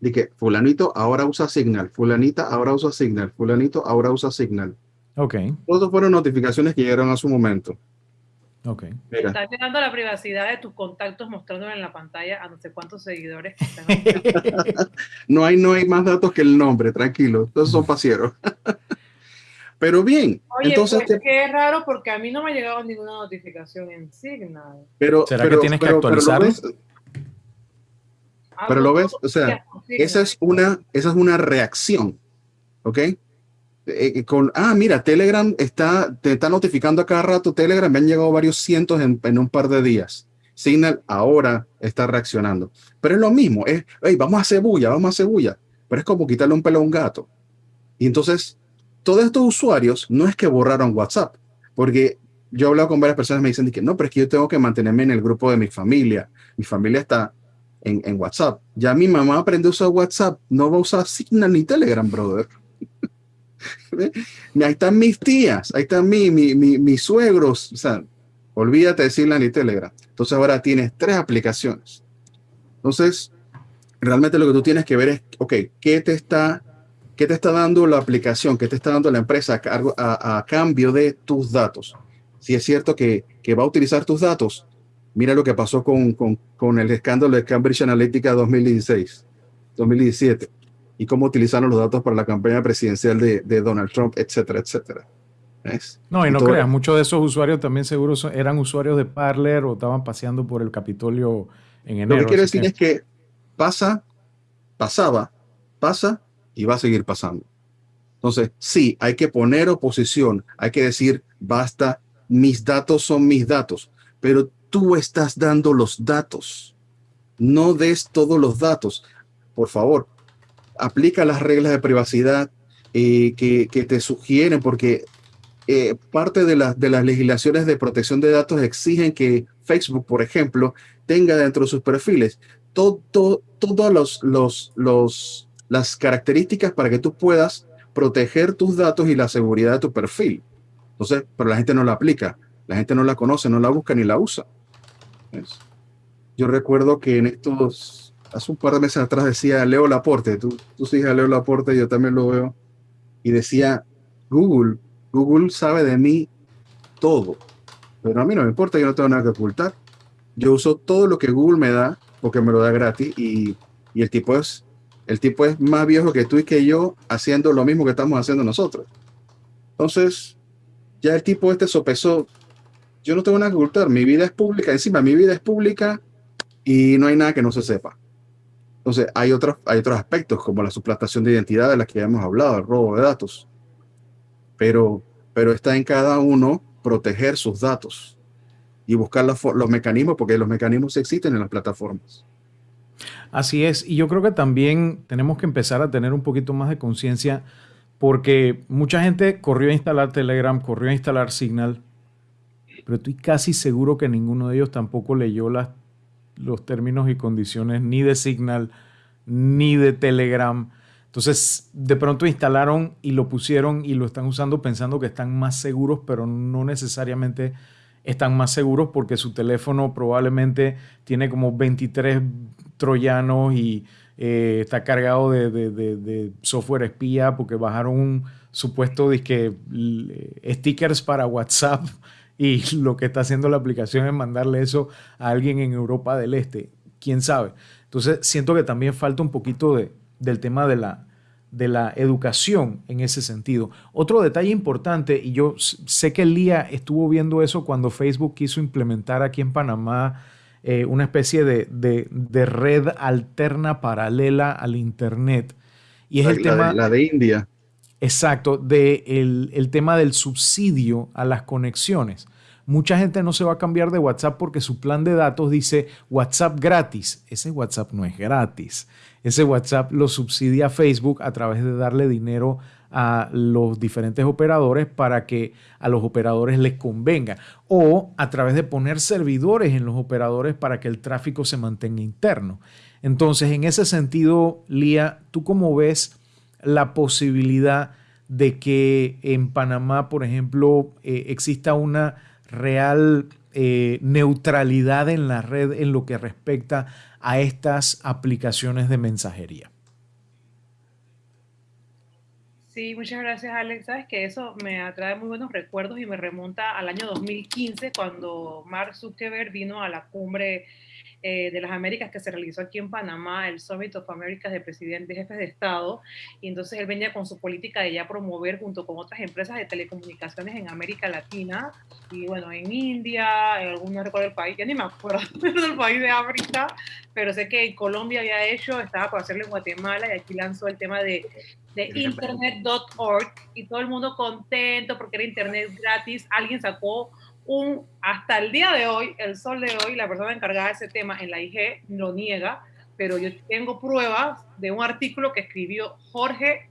Dije, fulanito ahora usa Signal, fulanita ahora usa Signal, fulanito ahora usa Signal. Ok. Todos fueron notificaciones que llegaron a su momento. Ok. Mira. Estás llegando la privacidad de tus contactos mostrándole en la pantalla a no sé cuántos seguidores que están. <laughs> no, hay, no hay más datos que el nombre, tranquilo. Todos son pasieros. <laughs> Pero bien, Oye, entonces... Pues, que es raro porque a mí no me ha llegado ninguna notificación en Signal. Pero, ¿Será pero, que tienes pero, que actualizarlo? Pero, lo ves, ah, pero lo ves, o sea, esa es una, esa es una reacción, ¿ok? Eh, con, ah, mira, Telegram está, te está notificando a cada rato, Telegram, me han llegado varios cientos en, un par de días. Signal ahora está reaccionando. Pero es lo mismo, es, hey, vamos a hacer bulla, vamos a hacer bulla. Pero es como quitarle un pelo a un gato. Y entonces, todos estos usuarios no es que borraron WhatsApp, porque yo he hablado con varias personas me dicen que no, pero es que yo tengo que mantenerme en el grupo de mi familia. Mi familia está en, WhatsApp. Ya mi mamá aprendió a usar WhatsApp, no va a usar Signal ni Telegram, brother. Ahí están mis tías, ahí están mi, mi, mi, mis suegros. O sea, olvídate de Signal ni Telegram. Entonces ahora tienes tres aplicaciones. Entonces, realmente lo que tú tienes que ver es, ok, ¿qué te está, qué te está dando la aplicación? ¿Qué te está dando la empresa a, a, a cambio de tus datos? Si es cierto que, que, va a utilizar tus datos, mira lo que pasó con, con, con el escándalo de Cambridge Analytica 2016, 2017 y cómo utilizaron los datos para la campaña presidencial de, de Donald Trump, etcétera, etcétera. ¿Ves? No, y no creas, muchos de esos usuarios también seguro eran usuarios de Parler o estaban paseando por el Capitolio en enero. Lo que quiero decir es que pasa, pasaba, pasa y va a seguir pasando. Entonces, sí, hay que poner oposición, hay que decir, basta, mis datos son mis datos, pero tú estás dando los datos. No des todos los datos. Por favor, aplica las reglas de privacidad eh, que, te sugieren, porque eh, parte de, las legislaciones de protección de datos exigen que Facebook, por ejemplo, tenga dentro de sus perfiles todas los, las características para que tú puedas proteger tus datos y la seguridad de tu perfil. Entonces, pero la gente no la aplica, la gente no la conoce, no la busca ni la usa. Yo recuerdo que en estos, hace un par de meses atrás decía Leo Laporte, tú, tú sigues a Leo Laporte, yo también lo veo, y decía, Google, Google sabe de mí todo, pero a mí no me importa, yo no tengo nada que ocultar. Yo uso todo lo que Google me da porque me lo da gratis y, y el tipo es el tipo es más viejo que tú y que yo haciendo lo mismo que estamos haciendo nosotros. Entonces, ya el tipo este sopesó, yo no tengo nada que ocultar, mi vida es pública, encima mi vida es pública y no hay nada que no se sepa. Entonces, hay otros, hay otros aspectos como la suplantación de identidad de las que ya hemos hablado, el robo de datos. Pero, pero está en cada uno proteger sus datos y buscar los mecanismos, porque los mecanismos existen en las plataformas. Así es, y yo creo que también tenemos que empezar a tener un poquito más de conciencia porque mucha gente corrió a instalar Telegram, corrió a instalar Signal, pero estoy casi seguro que ninguno de ellos tampoco leyó las, los términos y condiciones ni de Signal ni de Telegram. Entonces, de pronto instalaron y lo pusieron y lo están usando pensando que están más seguros, pero no necesariamente están más seguros porque su teléfono probablemente tiene como 23 troyanos y eh, está cargado de, software espía porque bajaron un supuesto disque, stickers para WhatsApp y <laughs> lo que está haciendo la aplicación es mandarle eso a alguien en Europa del Este. ¿Quién sabe? Entonces siento que también falta un poquito de, del tema de la, de la educación en ese sentido. Otro detalle importante, y yo sé que Lía estuvo viendo eso cuando Facebook quiso implementar aquí en Panamá eh, una especie de, red alterna paralela al Internet. Y es la, el tema... De, la de India. Exacto, de el, tema del subsidio a las conexiones. Mucha gente no se va a cambiar de WhatsApp porque su plan de datos dice WhatsApp gratis. Ese WhatsApp no es gratis. Ese WhatsApp lo subsidia Facebook a través de darle dinero a los diferentes operadores para que a los operadores les convenga o a través de poner servidores en los operadores para que el tráfico se mantenga interno. Entonces, en ese sentido, Lía, ¿tú cómo ves la posibilidad de que en Panamá, por ejemplo, eh, exista una real eh, neutralidad en la red en lo que respecta a estas aplicaciones de mensajería? Sí, muchas gracias Alex. Sabes que eso me atrae muy buenos recuerdos y me remonta al año 2015 cuando Mark Zuckerberg vino a la cumbre eh, de las Américas que se realizó aquí en Panamá, el Summit of Americas de presidentes, de jefes de Estado, y entonces él venía con su política de ya promover junto con otras empresas de telecomunicaciones en América Latina, y bueno, en India, en algún no recuerdo el país, ya ni me acuerdo <laughs> del país de África, pero sé que en Colombia había hecho, estaba por hacerlo en Guatemala, y aquí lanzó el tema de de internet.org y todo el mundo contento porque era internet gratis. Alguien sacó un, hasta el día de hoy, el sol de hoy, la persona encargada de ese tema en la IG lo niega, pero yo tengo pruebas de un artículo que escribió Jorge,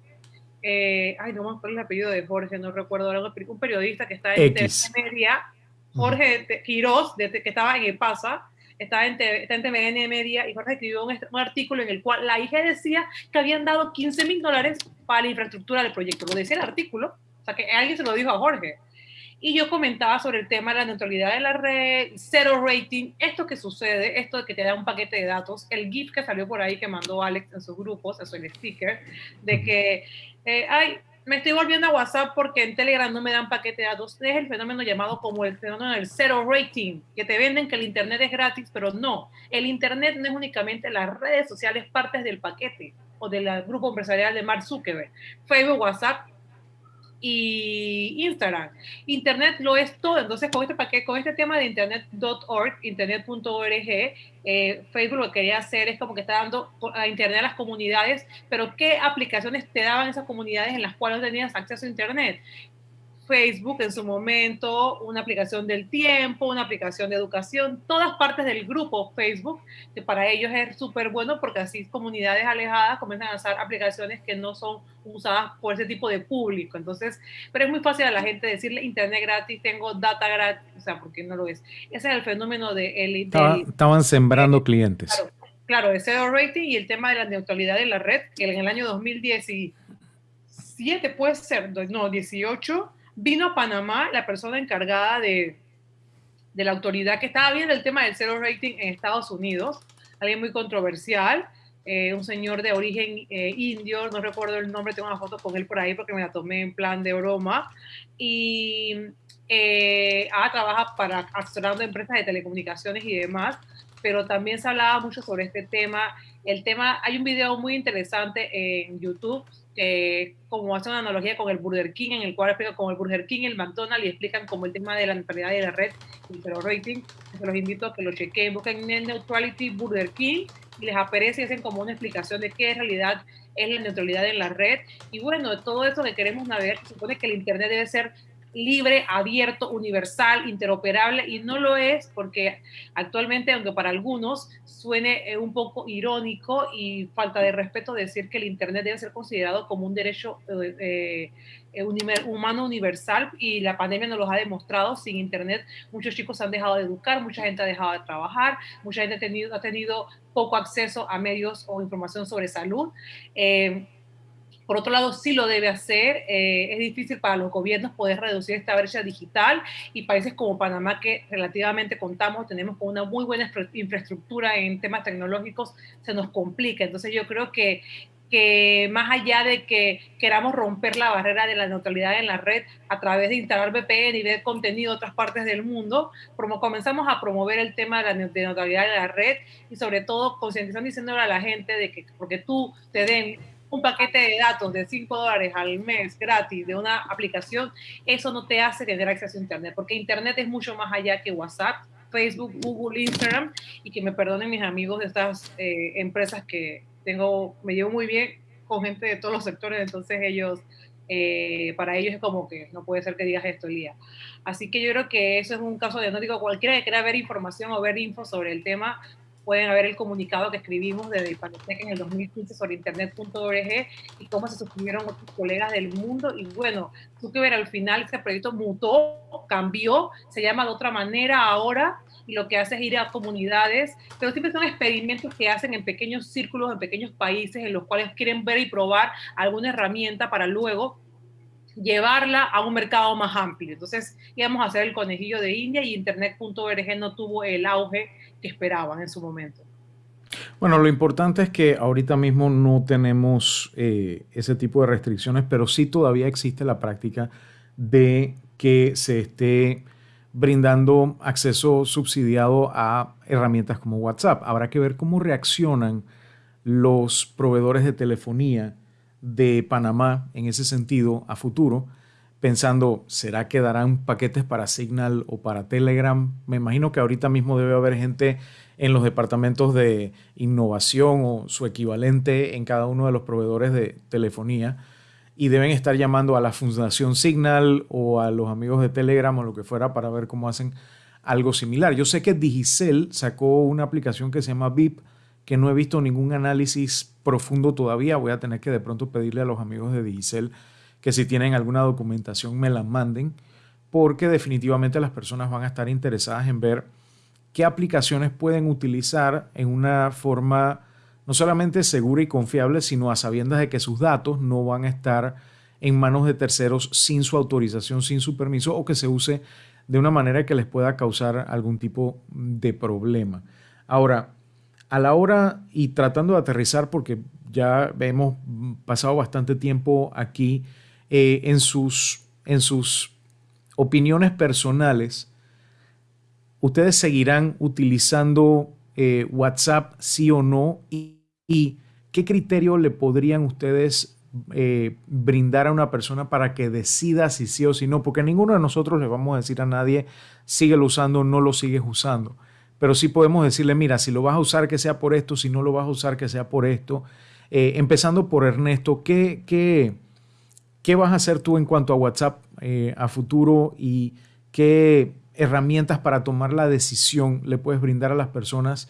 eh, ay, no me acuerdo el apellido de Jorge, no recuerdo, algo, un periodista que está en TVN Media, Jorge Quiroz, de, que estaba en EPASA, estaba en, está en TVN Media, y Jorge escribió un, un, artículo en el cual la IG decía que habían dado 15 mil dólares para la infraestructura del proyecto, lo decía el artículo, o sea que alguien se lo dijo a Jorge y yo comentaba sobre el tema de la neutralidad de la red, cero rating, esto que sucede, esto de que te da un paquete de datos, el GIF que salió por ahí que mandó Alex en sus grupos, eso el sticker, de que, eh, ay, me estoy volviendo a WhatsApp porque en Telegram no me dan paquete de datos. Es el fenómeno llamado como el fenómeno del cero rating, que te venden que el Internet es gratis, pero no. El Internet no es únicamente las redes sociales partes del paquete o del grupo empresarial de Mark Zuckerberg. Facebook, WhatsApp y Instagram. Internet lo es todo. Entonces, con este paquete, con este tema de internet.org, internet.org, eh, Facebook lo que quería hacer es como que está dando a Internet a las comunidades, pero ¿qué aplicaciones te daban esas comunidades en las cuales tenías acceso a Internet? Facebook en su momento, una aplicación del tiempo, una aplicación de educación, todas partes del grupo Facebook, que para ellos es súper bueno porque así comunidades alejadas comienzan a usar aplicaciones que no son usadas por ese tipo de público. Entonces, pero es muy fácil a la gente decirle internet gratis, tengo data gratis, o sea, porque no lo es. Ese es el fenómeno de... El, estaban sembrando clientes. Claro, claro, zero rating y el tema de la neutralidad de la red, que en el año 2017 puede ser, no, 18 vino a Panamá la persona encargada de, de la autoridad que estaba viendo el tema del zero rating en Estados Unidos, alguien muy controversial, eh, un señor de origen eh, indio, no recuerdo el nombre, tengo una foto con él por ahí porque me la tomé en plan de broma, y eh, ah, trabaja para asesorando empresas de telecomunicaciones y demás, pero también se hablaba mucho sobre este tema. El tema, hay un video muy interesante en YouTube como hace una analogía con el Burger King, en el cual explica como el Burger King, el McDonald's y explican como el tema de la neutralidad de la red y el rating. Se los invito a que lo chequen, busquen Net Neutrality Burger King y les aparece y hacen como una explicación de qué en realidad es la neutralidad en la red. Y bueno, todo eso que queremos navegar, se supone que el Internet debe ser libre, abierto, universal, interoperable y no lo es porque actualmente, aunque para algunos suene eh, un poco irónico y falta de respeto decir que el Internet debe ser considerado como un derecho eh, eh, humano universal y la pandemia nos lo ha demostrado, sin Internet muchos chicos han dejado de educar, mucha gente ha dejado de trabajar, mucha gente ha tenido, ha tenido poco acceso a medios o información sobre salud. Por otro lado, sí lo debe hacer. Eh, es difícil para los gobiernos poder reducir esta brecha digital y países como Panamá, que relativamente contamos, tenemos con una muy buena infraestructura en temas tecnológicos, se nos complica. Entonces yo creo que que más allá de que queramos romper la barrera de la neutralidad en la red a través de instalar VPN y ver contenido de otras partes del mundo, como comenzamos a promover el tema de la neutralidad de la red y sobre todo concientizando diciéndole a la gente de que porque tú te den un paquete de datos de 5 dólares al mes gratis de una aplicación, eso no te hace tener acceso a Internet, porque Internet es mucho más allá que WhatsApp, Facebook, Google, Instagram, y que me perdonen mis amigos de estas eh, empresas que tengo, me llevo muy bien con gente de todos los sectores, entonces ellos, eh, para ellos es como que no puede ser que digas esto, Elías. Así que yo creo que eso es un caso digo, cualquiera que quiera ver información o ver info sobre el tema, pueden ver el comunicado que escribimos desde Panotec en el 2015 sobre internet.org y cómo se suscribieron otros colegas del mundo. Y bueno, tú que ver al final este proyecto mutó, cambió, se llama de otra manera ahora y lo que hace es ir a comunidades, pero siempre son experimentos que hacen en pequeños círculos, en pequeños países, en los cuales quieren ver y probar alguna herramienta para luego llevarla a un mercado más amplio. Entonces íbamos a hacer el conejillo de India y internet.org no tuvo el auge esperaban en su momento. Bueno, lo importante es que ahorita mismo no tenemos eh, ese tipo de restricciones, pero sí todavía existe la práctica de que se esté brindando acceso subsidiado a herramientas como WhatsApp. Habrá que ver cómo reaccionan los proveedores de telefonía de Panamá en ese sentido a futuro, pensando, ¿será que darán paquetes para Signal o para Telegram? Me imagino que ahorita mismo debe haber gente en los departamentos de innovación o su equivalente en cada uno de los proveedores de telefonía y deben estar llamando a la Fundación Signal o a los amigos de Telegram o lo que fuera para ver cómo hacen algo similar. Yo sé que Digicel sacó una aplicación que se llama VIP, que no he visto ningún análisis profundo todavía. Voy a tener que de pronto pedirle a los amigos de Digicel que si tienen alguna documentación me la manden, porque definitivamente las personas van a estar interesadas en ver qué aplicaciones pueden utilizar en una forma no solamente segura y confiable, sino a sabiendas de que sus datos no van a estar en manos de terceros sin su autorización, sin su permiso o que se use de una manera que les pueda causar algún tipo de problema. Ahora, a la hora y tratando de aterrizar, porque ya hemos pasado bastante tiempo aquí, eh, en, sus, en sus opiniones personales, ¿ustedes seguirán utilizando eh, WhatsApp sí o no? Y, ¿Y qué criterio le podrían ustedes eh, brindar a una persona para que decida si sí o si no, porque ninguno de nosotros le vamos a decir a nadie, síguelo usando o no lo sigues usando. Pero sí podemos decirle, mira, si lo vas a usar, que sea por esto, si no lo vas a usar, que sea por esto. Empezando por Ernesto, ¿qué, qué, qué vas a hacer tú en cuanto a WhatsApp eh, a futuro y qué herramientas para tomar la decisión le puedes brindar a las personas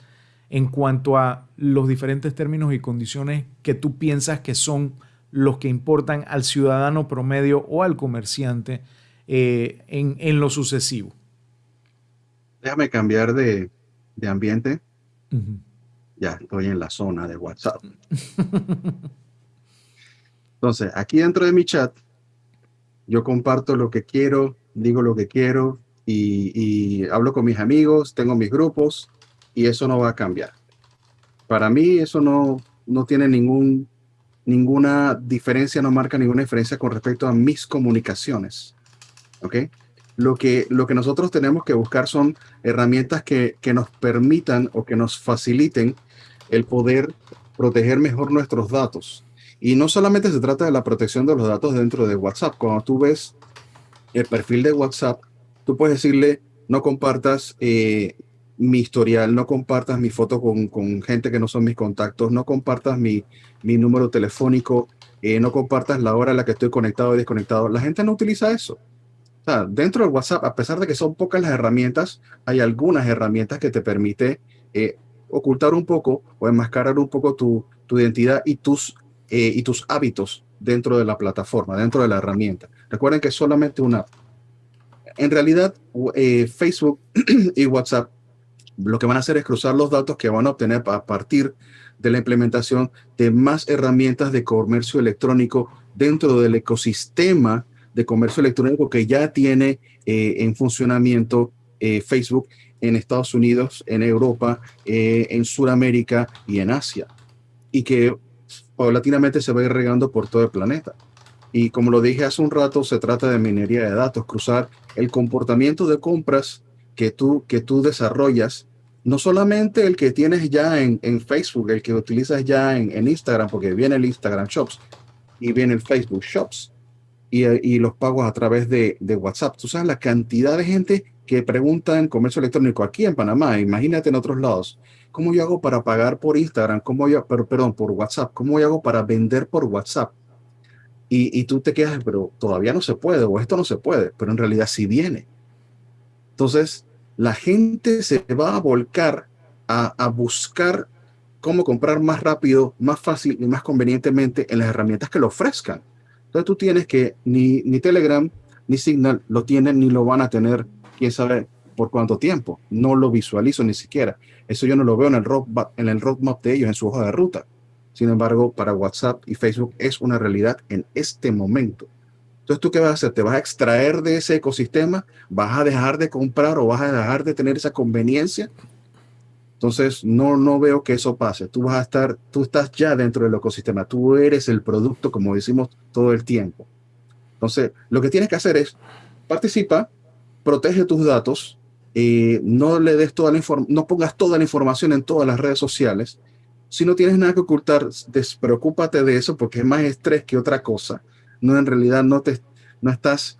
en cuanto a los diferentes términos y condiciones que tú piensas que son los que importan al ciudadano promedio o al comerciante eh, en, lo sucesivo. Déjame cambiar de, ambiente. Ya estoy en la zona de WhatsApp. <laughs> Entonces, aquí dentro de mi chat, yo comparto lo que quiero, digo lo que quiero y, hablo con mis amigos, tengo mis grupos y eso no va a cambiar. Para mí eso no, no tiene ningún, ninguna diferencia, no marca ninguna diferencia con respecto a mis comunicaciones. ¿Ok? Lo que, lo que nosotros tenemos que buscar son herramientas que, que nos permitan o que nos faciliten el poder proteger mejor nuestros datos. Y no solamente se trata de la protección de los datos dentro de WhatsApp. Cuando tú ves el perfil de WhatsApp, tú puedes decirle, no compartas eh, mi historial, no compartas mi foto con, con, gente que no son mis contactos, no compartas mi, mi número telefónico, eh, no compartas la hora en la que estoy conectado o desconectado. La gente no utiliza eso. O sea, dentro del WhatsApp, a pesar de que son pocas las herramientas, hay algunas herramientas que te permite eh, ocultar un poco o enmascarar un poco tu, tu identidad y tus, eh, y tus hábitos dentro de la plataforma, dentro de la herramienta. Recuerden que es solamente una En realidad, Facebook <clears throat> y WhatsApp lo que van a hacer es cruzar los datos que van a obtener a partir de la implementación de más herramientas de comercio electrónico dentro del ecosistema de comercio electrónico que ya tiene eh, en funcionamiento eh, Facebook en Estados Unidos, en Europa, eh, en Sudamérica y en Asia. Y que paulatinamente se va a ir regando por todo el planeta. Y como lo dije hace un rato, se trata de minería de datos, cruzar el comportamiento de compras que tú, que tú desarrollas no solamente el que tienes ya en, Facebook, el que utilizas ya en, Instagram, porque viene el Instagram Shops y viene el Facebook Shops y, los pagos a través de, WhatsApp. Tú sabes la cantidad de gente que pregunta en comercio electrónico aquí en Panamá, imagínate en otros lados, ¿cómo yo hago para pagar por Instagram? ¿Cómo yo, pero, perdón, por WhatsApp? ¿Cómo yo hago para vender por WhatsApp? Y, y tú te quedas, pero todavía no se puede, o esto no se puede, pero en realidad sí viene. Entonces, la gente se va a volcar a, buscar cómo comprar más rápido, más fácil y más convenientemente en las herramientas que lo ofrezcan. Entonces tú tienes que ni, ni Telegram ni Signal lo tienen ni lo van a tener, quién sabe por cuánto tiempo. No lo visualizo ni siquiera. Eso yo no lo veo en el, roadmap, en el roadmap de ellos, en su hoja de ruta. Sin embargo, para WhatsApp y Facebook es una realidad en este momento. Entonces, ¿tú qué vas a hacer? ¿Te vas a extraer de ese ecosistema? ¿Vas a dejar de comprar o vas a dejar de tener esa conveniencia? Entonces, no, no veo que eso pase. Tú vas a estar, tú estás ya dentro del ecosistema. Tú eres el producto, como decimos todo el tiempo. Entonces, lo que tienes que hacer es participa, protege tus datos, y no le des toda la no pongas toda la información en todas las redes sociales. Si no tienes nada que ocultar, despreocúpate de eso porque es más estrés que otra cosa no en realidad no te no estás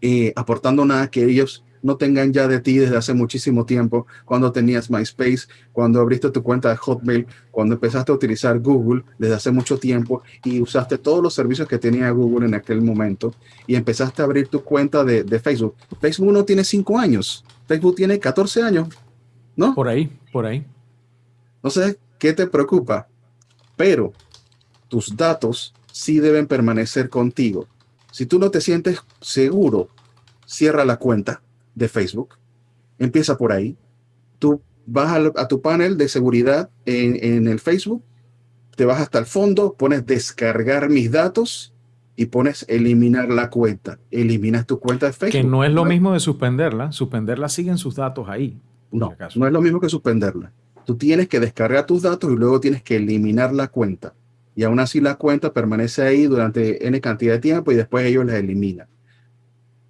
eh, aportando nada que ellos no tengan ya de ti desde hace muchísimo tiempo, cuando tenías MySpace, cuando abriste tu cuenta de Hotmail, cuando empezaste a utilizar Google desde hace mucho tiempo y usaste todos los servicios que tenía Google en aquel momento y empezaste a abrir tu cuenta de, de Facebook. Facebook no tiene cinco años, Facebook tiene 14 años, ¿no? Por ahí, por ahí. No sé qué te preocupa, pero tus datos sí deben permanecer contigo. Si tú no te sientes seguro, cierra la cuenta de Facebook. Empieza por ahí. Tú vas a, tu panel de seguridad en, el Facebook, te vas hasta el fondo, pones descargar mis datos y pones eliminar la cuenta. Eliminas tu cuenta de Facebook. Que no es lo mismo de suspenderla. Suspenderla siguen sus datos ahí. No, no es lo mismo que suspenderla. Tú tienes que descargar tus datos y luego tienes que eliminar la cuenta y aún así la cuenta permanece ahí durante N cantidad de tiempo y después ellos la eliminan.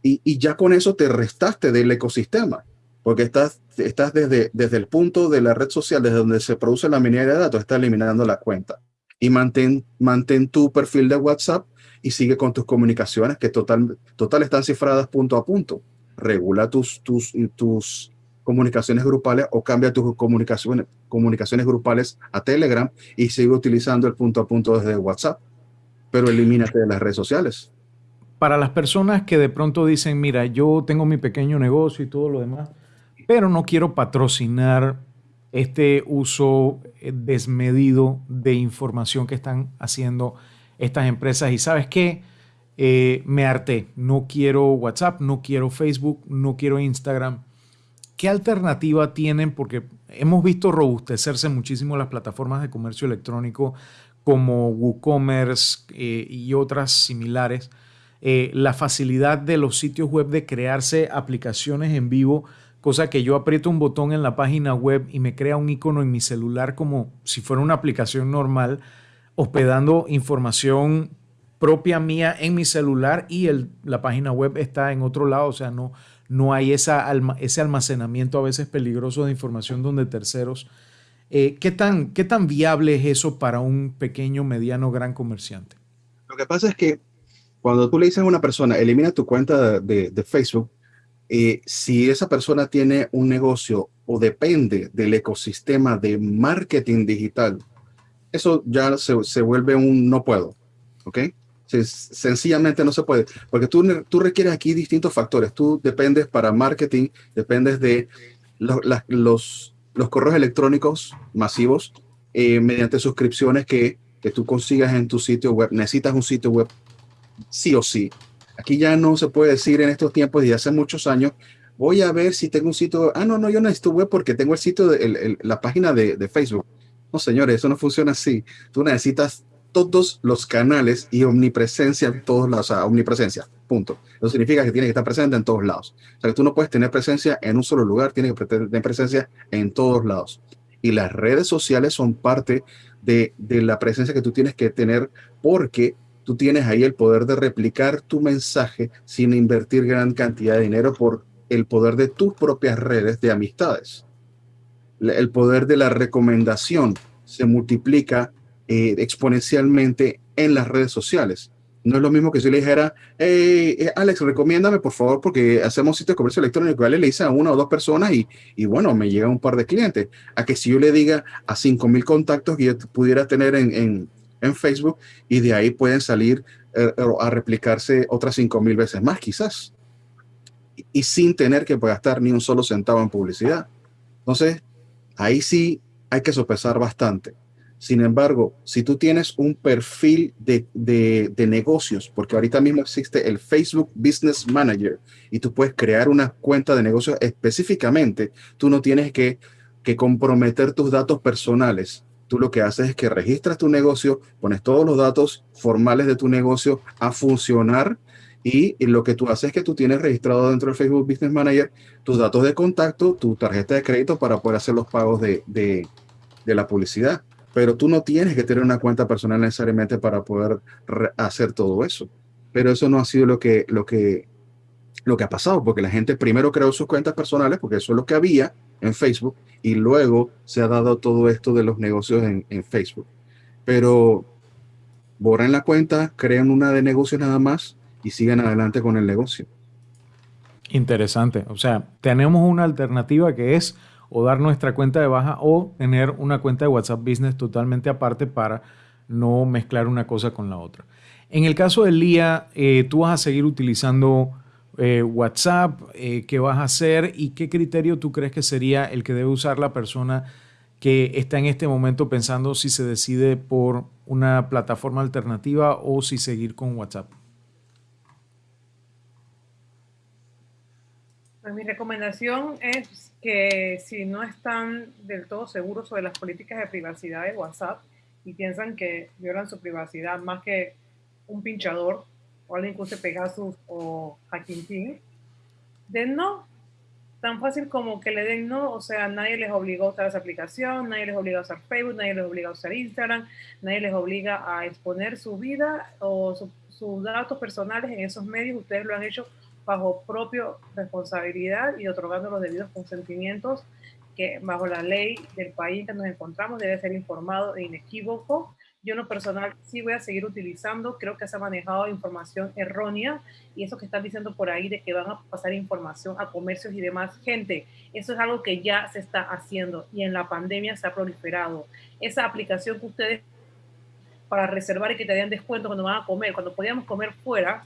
Y, ya con eso te restaste del ecosistema, porque estás, estás desde, desde el punto de la red social, desde donde se produce la minería de datos, estás eliminando la cuenta. y mantén, mantén tu perfil de WhatsApp y sigue con tus comunicaciones que total, total están cifradas punto a punto. Regula tus, tus, tus comunicaciones grupales o cambia tus comunicaciones, comunicaciones grupales a Telegram y sigue utilizando el punto a punto desde WhatsApp, pero elimínate de las redes sociales. Para las personas que de pronto dicen, mira, yo tengo mi pequeño negocio y todo lo demás, pero no quiero patrocinar este uso eh, desmedido de información que están haciendo estas empresas. Y sabes qué, eh, me harté, no quiero WhatsApp, no quiero Facebook, no quiero Instagram ¿Qué alternativa tienen? Porque hemos visto robustecerse muchísimo las plataformas de comercio electrónico como WooCommerce eh, y otras similares. Eh, la facilidad de los sitios web de crearse aplicaciones en vivo, cosa que yo aprieto un botón en la página web y me crea un icono en mi celular como si fuera una aplicación normal, hospedando información propia mía en mi celular y la página web está en otro lado, o sea, no, no hay esa, ese almacenamiento a veces peligroso de información donde terceros. Eh, ¿qué, tan, ¿Qué tan viable es eso para un pequeño, mediano, gran comerciante? Lo que pasa es que cuando tú le dices a una persona, elimina tu cuenta de, de Facebook, eh, si esa persona tiene un negocio o depende del ecosistema de marketing digital, eso ya se, se vuelve un no puedo, ¿ok? sencillamente no se puede, porque tú, tú requieres aquí distintos factores. Tú dependes para marketing, dependes de los, los, correos electrónicos masivos eh, mediante suscripciones que, que tú consigas en tu sitio web. Necesitas un sitio web sí o sí. Aquí ya no se puede decir en estos tiempos y hace muchos años, voy a ver si tengo un sitio. Ah, no, no, yo necesito web porque tengo el sitio, de, la página de, de Facebook. No, señores, eso no funciona así. Tú necesitas todos los canales y omnipresencia en todos lados, o sea, omnipresencia, punto. Eso significa que tiene que estar presente en todos lados. O sea, que tú no puedes tener presencia en un solo lugar, tienes que tener presencia en todos lados. Y las redes sociales son parte de, de la presencia que tú tienes que tener porque tú tienes ahí el poder de replicar tu mensaje sin invertir gran cantidad de dinero por el poder de tus propias redes de amistades. El poder de la recomendación se multiplica eh, exponencialmente en las redes sociales. No es lo mismo que si le dijera, eh, Alex, recomiéndame por favor, porque hacemos sitio de comercio electrónico. Le dice a una o dos personas y, y, bueno, me llega un par de clientes. A que si yo le diga a 5 mil contactos que yo pudiera tener en, en, Facebook y de ahí pueden salir eh, a replicarse otras 5 mil veces más, quizás. Y, y sin tener que gastar ni un solo centavo en publicidad. Entonces, ahí sí hay que sopesar bastante sin embargo, si tú tienes un perfil de, de, negocios, porque ahorita mismo existe el Facebook Business Manager y tú puedes crear una cuenta de negocios específicamente, tú no tienes que, que comprometer tus datos personales. Tú lo que haces es que registras tu negocio, pones todos los datos formales de tu negocio a funcionar y, lo que tú haces es que tú tienes registrado dentro del Facebook Business Manager tus datos de contacto, tu tarjeta de crédito para poder hacer los pagos de, de, de la publicidad pero tú no tienes que tener una cuenta personal necesariamente para poder hacer todo eso. Pero eso no ha sido lo que, lo, que, lo que ha pasado, porque la gente primero creó sus cuentas personales, porque eso es lo que había en Facebook, y luego se ha dado todo esto de los negocios en, en Facebook. Pero borren la cuenta, crean una de negocios nada más y sigan adelante con el negocio. Interesante. O sea, tenemos una alternativa que es o dar nuestra cuenta de baja o tener una cuenta de WhatsApp Business totalmente aparte para no mezclar una cosa con la otra. En el caso de Lía, eh, tú vas a seguir utilizando eh, WhatsApp, eh, ¿qué vas a hacer y qué criterio tú crees que sería el que debe usar la persona que está en este momento pensando si se decide por una plataforma alternativa o si seguir con WhatsApp? Mi recomendación es que si no están del todo seguros sobre las políticas de privacidad de WhatsApp y piensan que violan su privacidad más que un pinchador o alguien que use Pegasus o Hacking Team, den no. Tan fácil como que le den no, o sea, nadie les obliga a usar esa aplicación, nadie les obliga a usar Facebook, nadie les obliga a usar Instagram, nadie les obliga a exponer su vida o sus datos personales en esos medios, ustedes lo han hecho bajo propia responsabilidad y otorgando los debidos consentimientos que bajo la ley del país que nos encontramos debe ser informado e inequívoco. Yo en lo personal sí voy a seguir utilizando, creo que se ha manejado información errónea y eso que están diciendo por ahí de que van a pasar información a comercios y demás, gente, eso es algo que ya se está haciendo y en la pandemia se ha proliferado. Esa aplicación que ustedes para reservar y que te den descuento cuando van a comer, cuando podíamos comer fuera,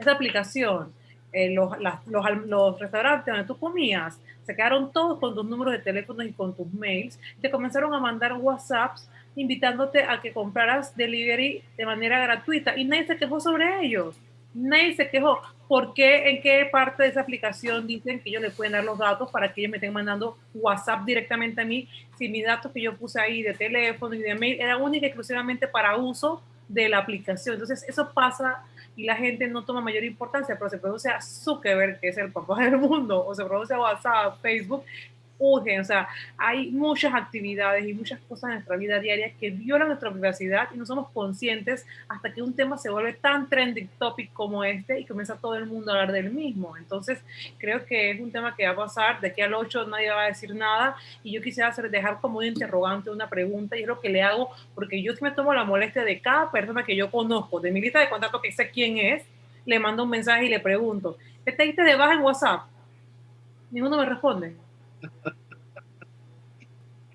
esa aplicación, eh, los, los, los restaurantes donde tú comías, se quedaron todos con tus números de teléfono y con tus mails, te comenzaron a mandar WhatsApps invitándote a que compraras delivery de manera gratuita y nadie se quejó sobre ellos. Nadie se quejó. ¿Por qué? ¿En qué parte de esa aplicación dicen que ellos le pueden dar los datos para que ellos me estén mandando WhatsApp directamente a mí? Si mis datos que yo puse ahí de teléfono y de mail eran única y exclusivamente para uso de la aplicación. Entonces, eso pasa y la gente no toma mayor importancia, pero se produce a Zuckerberg, que es el papá del mundo, o se produce a WhatsApp, Facebook, o sea, hay muchas actividades y muchas cosas en nuestra vida diaria que violan nuestra privacidad y no somos conscientes hasta que un tema se vuelve tan trending topic como este y comienza todo el mundo a hablar del mismo. Entonces, creo que es un tema que va a pasar, de aquí al 8 nadie va a decir nada y yo quisiera hacer, dejar como un interrogante, una pregunta y es lo que le hago porque yo me tomo la molestia de cada persona que yo conozco, de mi lista de contactos que sé quién es, le mando un mensaje y le pregunto, ¿qué te diste de baja en WhatsApp? Ninguno me responde.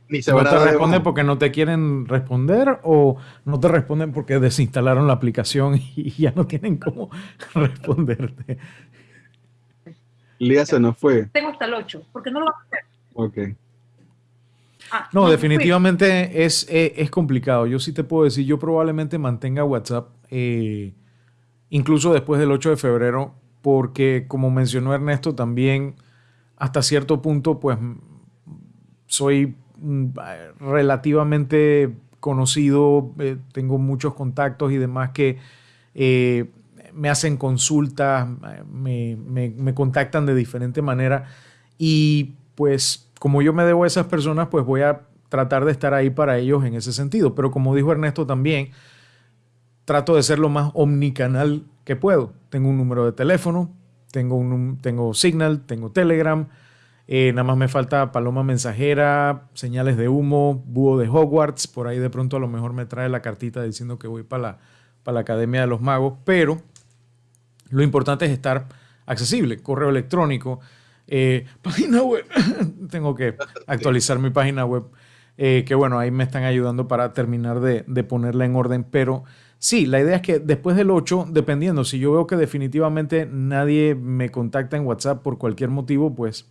Ni se ¿No te responden porque no te quieren responder o no te responden porque desinstalaron la aplicación y ya no tienen cómo <laughs> responderte? Lía se nos fue. Tengo hasta el 8, porque no lo vas a hacer. Ok. Ah, no, definitivamente es, eh, es, complicado. Yo sí te puedo decir, yo probablemente mantenga WhatsApp eh, incluso después del 8 de febrero, porque como mencionó Ernesto también, hasta cierto punto, pues soy mm, relativamente conocido, eh, tengo muchos contactos y demás que eh, me hacen consultas, me, me, contactan de diferente manera y pues como yo me debo a esas personas, pues voy a tratar de estar ahí para ellos en ese sentido. Pero como dijo Ernesto también, trato de ser lo más omnicanal que puedo. Tengo un número de teléfono, tengo, un, tengo Signal, tengo Telegram, eh, nada más me falta paloma mensajera, señales de humo, búho de Hogwarts. Por ahí de pronto a lo mejor me trae la cartita diciendo que voy para la, la Academia de los Magos. Pero lo importante es estar accesible. Correo electrónico, eh, <laughs> página web. Tengo que actualizar mi página web. Eh, que bueno, ahí me están ayudando para terminar de, de ponerla en orden. Pero Sí, la idea es que después del 8, dependiendo, si yo veo que definitivamente nadie me contacta en WhatsApp por cualquier motivo, pues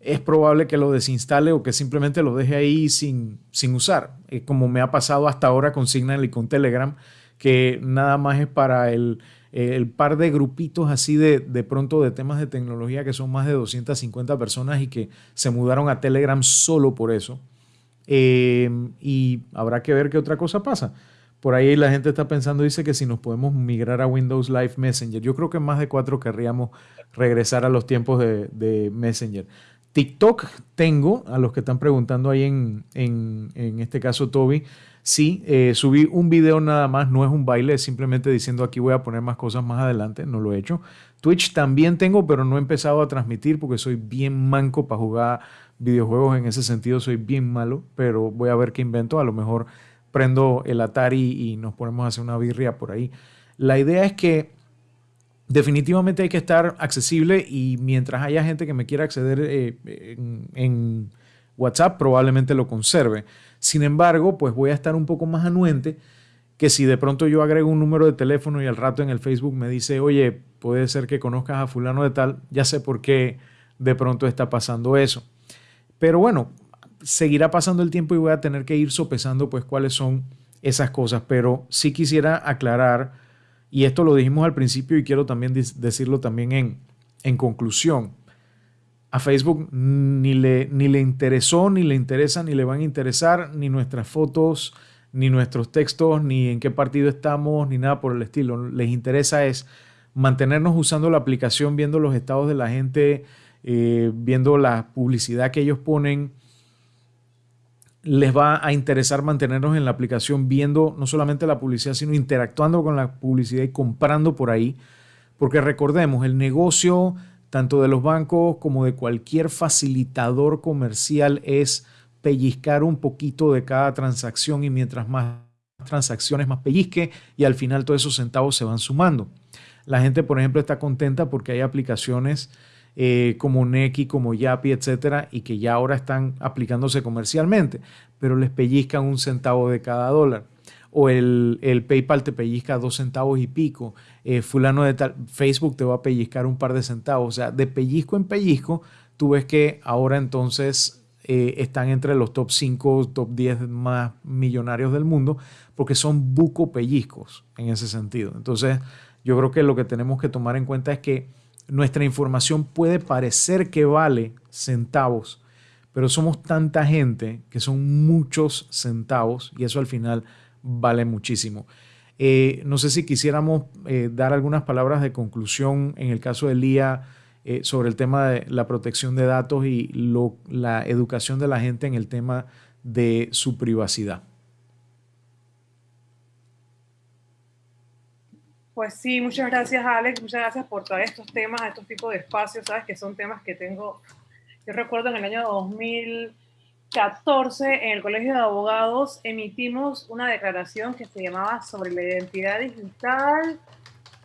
es probable que lo desinstale o que simplemente lo deje ahí sin, sin usar, eh, como me ha pasado hasta ahora con Signal y con Telegram, que nada más es para el, par de grupitos así de, de pronto de temas de tecnología que son más de 250 personas y que se mudaron a Telegram solo por eso. Eh, y habrá que ver qué otra cosa pasa. Por ahí la gente está pensando, dice que si nos podemos migrar a Windows Live Messenger. Yo creo que más de cuatro querríamos regresar a los tiempos de, Messenger. TikTok tengo, a los que están preguntando ahí en, en, este caso Toby, sí, eh, subí un video nada más, no es un baile, es simplemente diciendo aquí voy a poner más cosas más adelante, no lo he hecho. Twitch también tengo, pero no he empezado a transmitir porque soy bien manco para jugar videojuegos en ese sentido, soy bien malo, pero voy a ver qué invento, a lo mejor prendo el Atari y nos ponemos a hacer una birria por ahí. La idea es que definitivamente hay que estar accesible y mientras haya gente que me quiera acceder eh, en, WhatsApp, probablemente lo conserve. Sin embargo, pues voy a estar un poco más anuente que si de pronto yo agrego un número de teléfono y al rato en el Facebook me dice, oye, puede ser que conozcas a fulano de tal, ya sé por qué de pronto está pasando eso. Pero bueno, seguirá pasando el tiempo y voy a tener que ir sopesando pues cuáles son esas cosas, pero sí quisiera aclarar, y esto lo dijimos al principio y quiero también decirlo también en, en conclusión, a Facebook ni le, ni le interesó, ni le interesa, ni le van a interesar ni nuestras fotos, ni nuestros textos, ni en qué partido estamos, ni nada por el estilo. Les interesa es mantenernos usando la aplicación, viendo los estados de la gente, eh, viendo la publicidad que ellos ponen, les va a interesar mantenernos en la aplicación viendo no solamente la publicidad, sino interactuando con la publicidad y comprando por ahí. Porque recordemos, el negocio tanto de los bancos como de cualquier facilitador comercial es pellizcar un poquito de cada transacción y mientras más transacciones, más pellizque y al final todos esos centavos se van sumando. La gente, por ejemplo, está contenta porque hay aplicaciones eh, como Neki, como Yapi, etcétera, y que ya ahora están aplicándose comercialmente, pero les pellizcan un centavo de cada dólar. O el, PayPal te pellizca dos centavos y pico. Eh, fulano de tal, Facebook te va a pellizcar un par de centavos. O sea, de pellizco en pellizco, tú ves que ahora entonces eh, están entre los top 5, top 10 más millonarios del mundo, porque son buco pellizcos en ese sentido. Entonces, yo creo que lo que tenemos que tomar en cuenta es que nuestra información puede parecer que vale centavos, pero somos tanta gente que son muchos centavos y eso al final vale muchísimo. Eh, no sé si quisiéramos eh, dar algunas palabras de conclusión en el caso de Lía eh, sobre el tema de la protección de datos y la educación de la gente en el tema de su privacidad. Pues sí, muchas gracias Alex, muchas gracias por traer estos temas, estos tipos de espacios, sabes que son temas que tengo, yo recuerdo en el año 2014 en el Colegio de Abogados emitimos una declaración que se llamaba sobre la identidad digital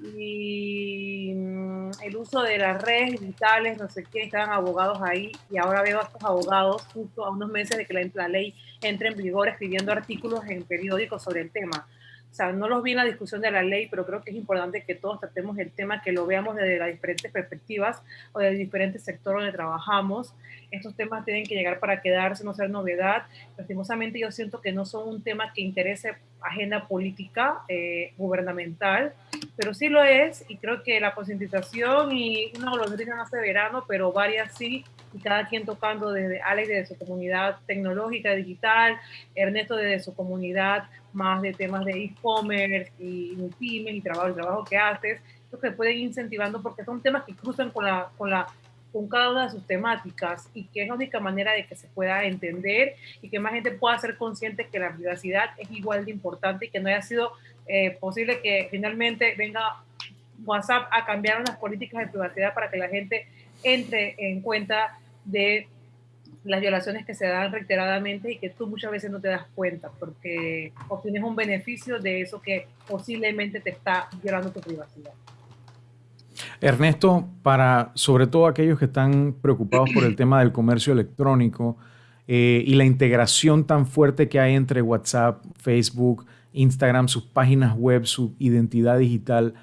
y mm, el uso de las redes digitales, no sé qué, estaban abogados ahí y ahora veo a estos abogados justo a unos meses de que la, la ley entre en vigor escribiendo artículos en periódicos sobre el tema o sea, no los vi en la discusión de la ley, pero creo que es importante que todos tratemos el tema, que lo veamos desde las diferentes perspectivas o del diferentes sectores donde trabajamos. Estos temas tienen que llegar para quedarse, no ser novedad. Lastimosamente yo siento que no son un tema que interese agenda política eh, gubernamental, pero sí lo es y creo que la concientización y una golondrina hace verano, pero varias sí, y cada quien tocando desde Alex desde su comunidad tecnológica, digital, Ernesto desde su comunidad más de temas de e-commerce y pymes y trabajo, el trabajo que haces, lo que pueden ir incentivando porque son temas que cruzan con, la, con, la, con cada una de sus temáticas y que es la única manera de que se pueda entender y que más gente pueda ser consciente que la privacidad es igual de importante y que no haya sido eh, posible que finalmente venga WhatsApp a cambiar las políticas de privacidad para que la gente entre en cuenta de las violaciones que se dan reiteradamente y que tú muchas veces no te das cuenta porque obtienes un beneficio de eso que posiblemente te está violando tu privacidad. Ernesto, para sobre todo aquellos que están preocupados por el tema del comercio electrónico eh, y la integración tan fuerte que hay entre WhatsApp, Facebook, Instagram, sus páginas web, su identidad digital,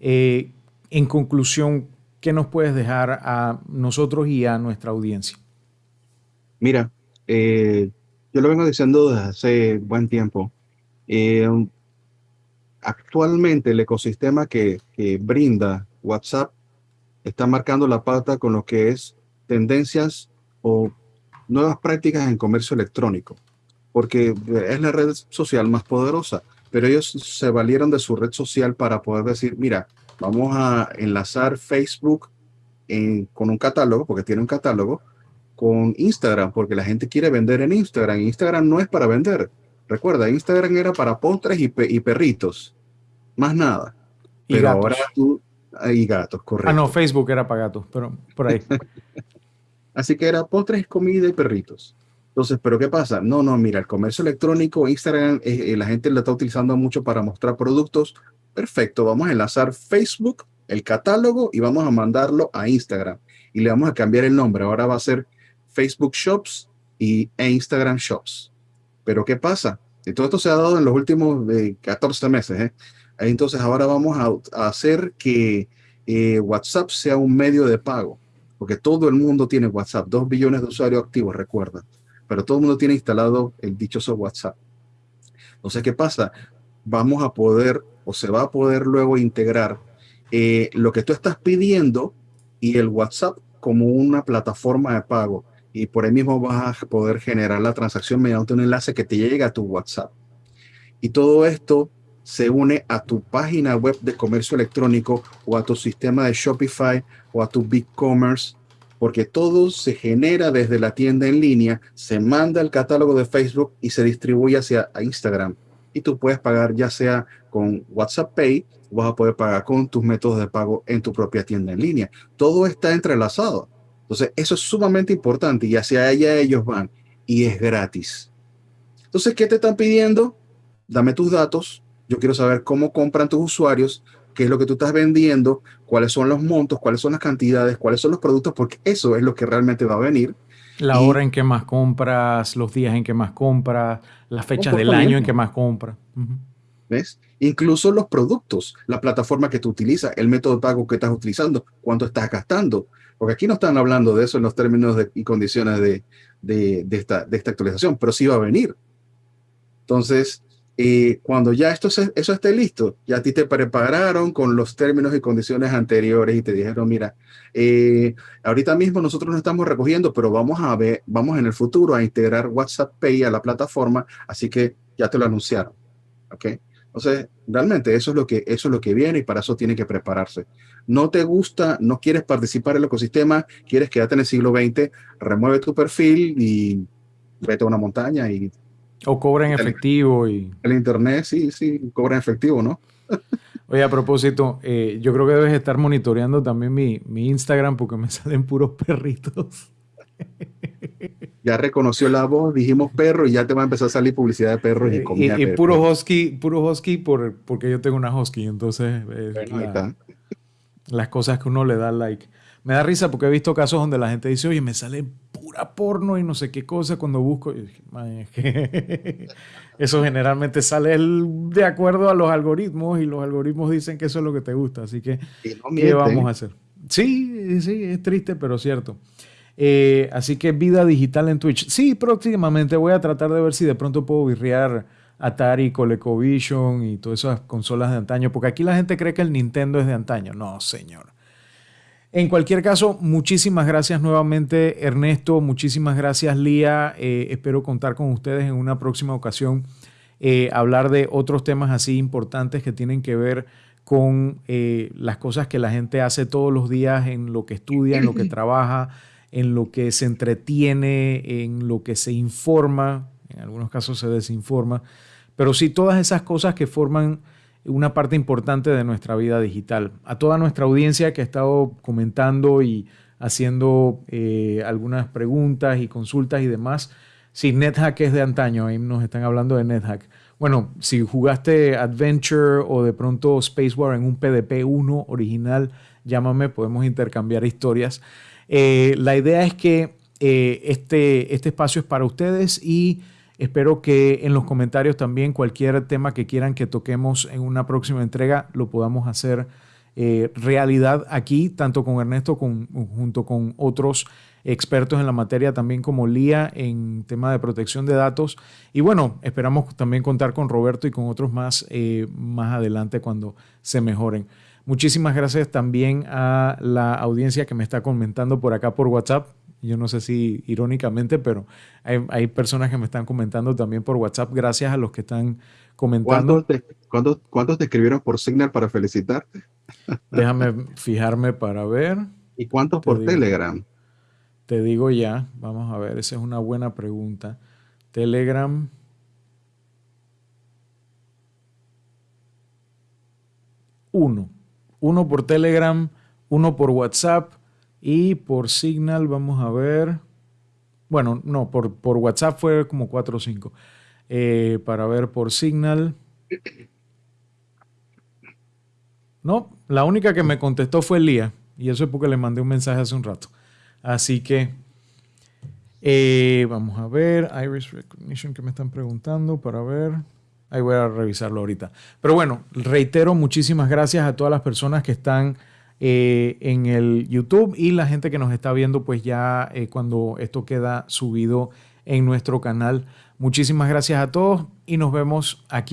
eh, en conclusión, ¿qué nos puedes dejar a nosotros y a nuestra audiencia? Mira, eh, yo lo vengo diciendo desde hace buen tiempo. Eh, actualmente el ecosistema que, brinda WhatsApp está marcando la pauta con lo que es tendencias o nuevas prácticas en comercio electrónico, porque es la red social más poderosa, pero ellos se valieron de su red social para poder decir, mira, vamos a enlazar Facebook con un catálogo, porque tiene un catálogo, con Instagram, porque la gente quiere vender en Instagram. Instagram no es para vender. Recuerda, Instagram era para postres y, perritos. Más nada. Y pero ahora tú... Y gatos, correcto. Ah, no, Facebook era para gatos, pero por ahí. <laughs> Así que era postres, comida y perritos. Entonces, ¿pero qué pasa? No, no, mira, el comercio electrónico, Instagram, eh, eh, la gente lo está utilizando mucho para mostrar productos. Perfecto, vamos a enlazar Facebook, el catálogo, y vamos a mandarlo a Instagram. Y le vamos a cambiar el nombre. Ahora va a ser Facebook Shops y, e Instagram Shops. Pero ¿qué pasa? Y todo esto se ha dado en los últimos 14 meses. ¿eh? Entonces ahora vamos a, hacer que eh, WhatsApp sea un medio de pago, porque todo el mundo tiene WhatsApp, dos billones de usuarios activos, recuerda, pero todo el mundo tiene instalado el dichoso WhatsApp. Entonces, ¿qué pasa? Vamos a poder o se va a poder luego integrar eh, lo que tú estás pidiendo y el WhatsApp como una plataforma de pago y por ahí mismo vas a poder generar la transacción mediante un enlace que te llegue a tu WhatsApp. Y todo esto se une a tu página web de comercio electrónico o a tu sistema de Shopify o a tu BigCommerce, porque todo se genera desde la tienda en línea, se manda al catálogo de Facebook y se distribuye hacia Instagram. Y tú puedes pagar ya sea con WhatsApp Pay, vas a poder pagar con tus métodos de pago en tu propia tienda en línea. Todo está entrelazado. Entonces, eso es sumamente importante y hacia allá ellos van y es gratis. Entonces, ¿qué te están pidiendo? dame tus datos, yo quiero saber cómo compran tus usuarios, qué es lo que tú estás vendiendo, cuáles son los montos, cuáles son las cantidades, cuáles son los productos, porque eso es lo que realmente va a venir. La hora en que más compras, los días en que más compras, las fechas del año en que más compras. ¿Ves? Incluso los productos, la plataforma que tú utilizas, el método de pago que estás utilizando, cuánto estás gastando. Porque aquí no están hablando de eso en los términos y condiciones de, de, esta, de esta actualización, pero sí va a venir. Entonces, y cuando ya esto eso esté listo, ya a ti te prepararon con los términos y condiciones anteriores y te dijeron, mira, eh, ahorita mismo nosotros no estamos recogiendo, pero vamos a ver, vamos en el futuro a integrar WhatsApp Pay a la plataforma, así que ya te lo anunciaron. ¿Ok? Entonces, realmente eso es lo que, eso es lo que viene y para eso tiene que prepararse. No te gusta, no quieres participar en el ecosistema, quieres quedarte en el siglo XX, remueve tu perfil y vete a una montaña y o cobra en efectivo y... El internet, sí, sí, cobra en efectivo, ¿no? <laughs> Oye, a propósito, eh, yo creo que debes estar monitoreando también mi, Instagram porque me <laughs> salen puros perritos. Ya reconoció la voz, dijimos perro y ya te va a empezar a salir publicidad de perros y eh, comida. Y, puro husky, puro husky por, porque yo tengo una husky, entonces las cosas que uno le da like. Me da risa porque he visto casos donde la gente dice, oye, me sale pura porno y no sé qué cosa cuando busco. <laughs> eso generalmente sale de acuerdo a los algoritmos y los algoritmos dicen que eso es lo que te gusta. Así que, ¿qué vamos a hacer? Sí, sí, es triste, pero cierto. Eh, así que vida digital en Twitch. Sí, próximamente voy a tratar de ver si de pronto puedo virrear Atari, ColecoVision y todas esas consolas de antaño, porque aquí la gente cree que el Nintendo es de antaño. No, señor. En cualquier caso, muchísimas gracias nuevamente Ernesto, muchísimas gracias Lía, eh, espero contar con ustedes en una próxima ocasión, eh, hablar de otros temas así importantes que tienen que ver con eh, las cosas que la gente hace todos los días en lo que estudia, en lo que <clears throat> trabaja, en lo que se entretiene, en lo que se informa, en algunos casos se desinforma, pero sí todas esas cosas que forman una parte importante de nuestra vida digital. A toda nuestra audiencia que ha estado comentando y haciendo eh, algunas preguntas y consultas y demás, si NetHack es de antaño, ahí nos están hablando de NetHack. Bueno, si jugaste Adventure o de pronto Space War en un PDP 1 original, llámame, podemos intercambiar historias. Eh, la idea es que eh, este, este espacio es para ustedes y Espero que en los comentarios también cualquier tema que quieran que toquemos en una próxima entrega lo podamos hacer eh, realidad aquí, tanto con Ernesto con, junto con otros expertos en la materia, también como Lía en tema de protección de datos. Y bueno, esperamos también contar con Roberto y con otros más eh, más adelante cuando se mejoren. Muchísimas gracias también a la audiencia que me está comentando por acá por WhatsApp. Yo no sé si irónicamente, pero hay, personas que me están comentando también por WhatsApp. Gracias a los que están comentando. ¿Cuántos te, escribieron por Signal para felicitarte? <laughs> Déjame fijarme para ver. ¿Y cuántos por Telegram? Te digo ya, vamos a ver, esa es una buena pregunta. Telegram. Uno. Uno por Telegram, uno por WhatsApp y por Signal, vamos a ver. Bueno, no, por, por WhatsApp fue como 4 o 5. Eh, para ver por Signal. No, la única que me contestó fue Lía. Y eso es porque le mandé un mensaje hace un rato. Así que eh, vamos a ver. Iris Recognition que me están preguntando para ver. Ahí voy a revisarlo ahorita. Pero bueno, reitero muchísimas gracias a todas las personas que están eh, en el YouTube y la gente que nos está viendo pues ya eh, cuando esto queda subido en nuestro canal. Muchísimas gracias a todos y nos vemos aquí.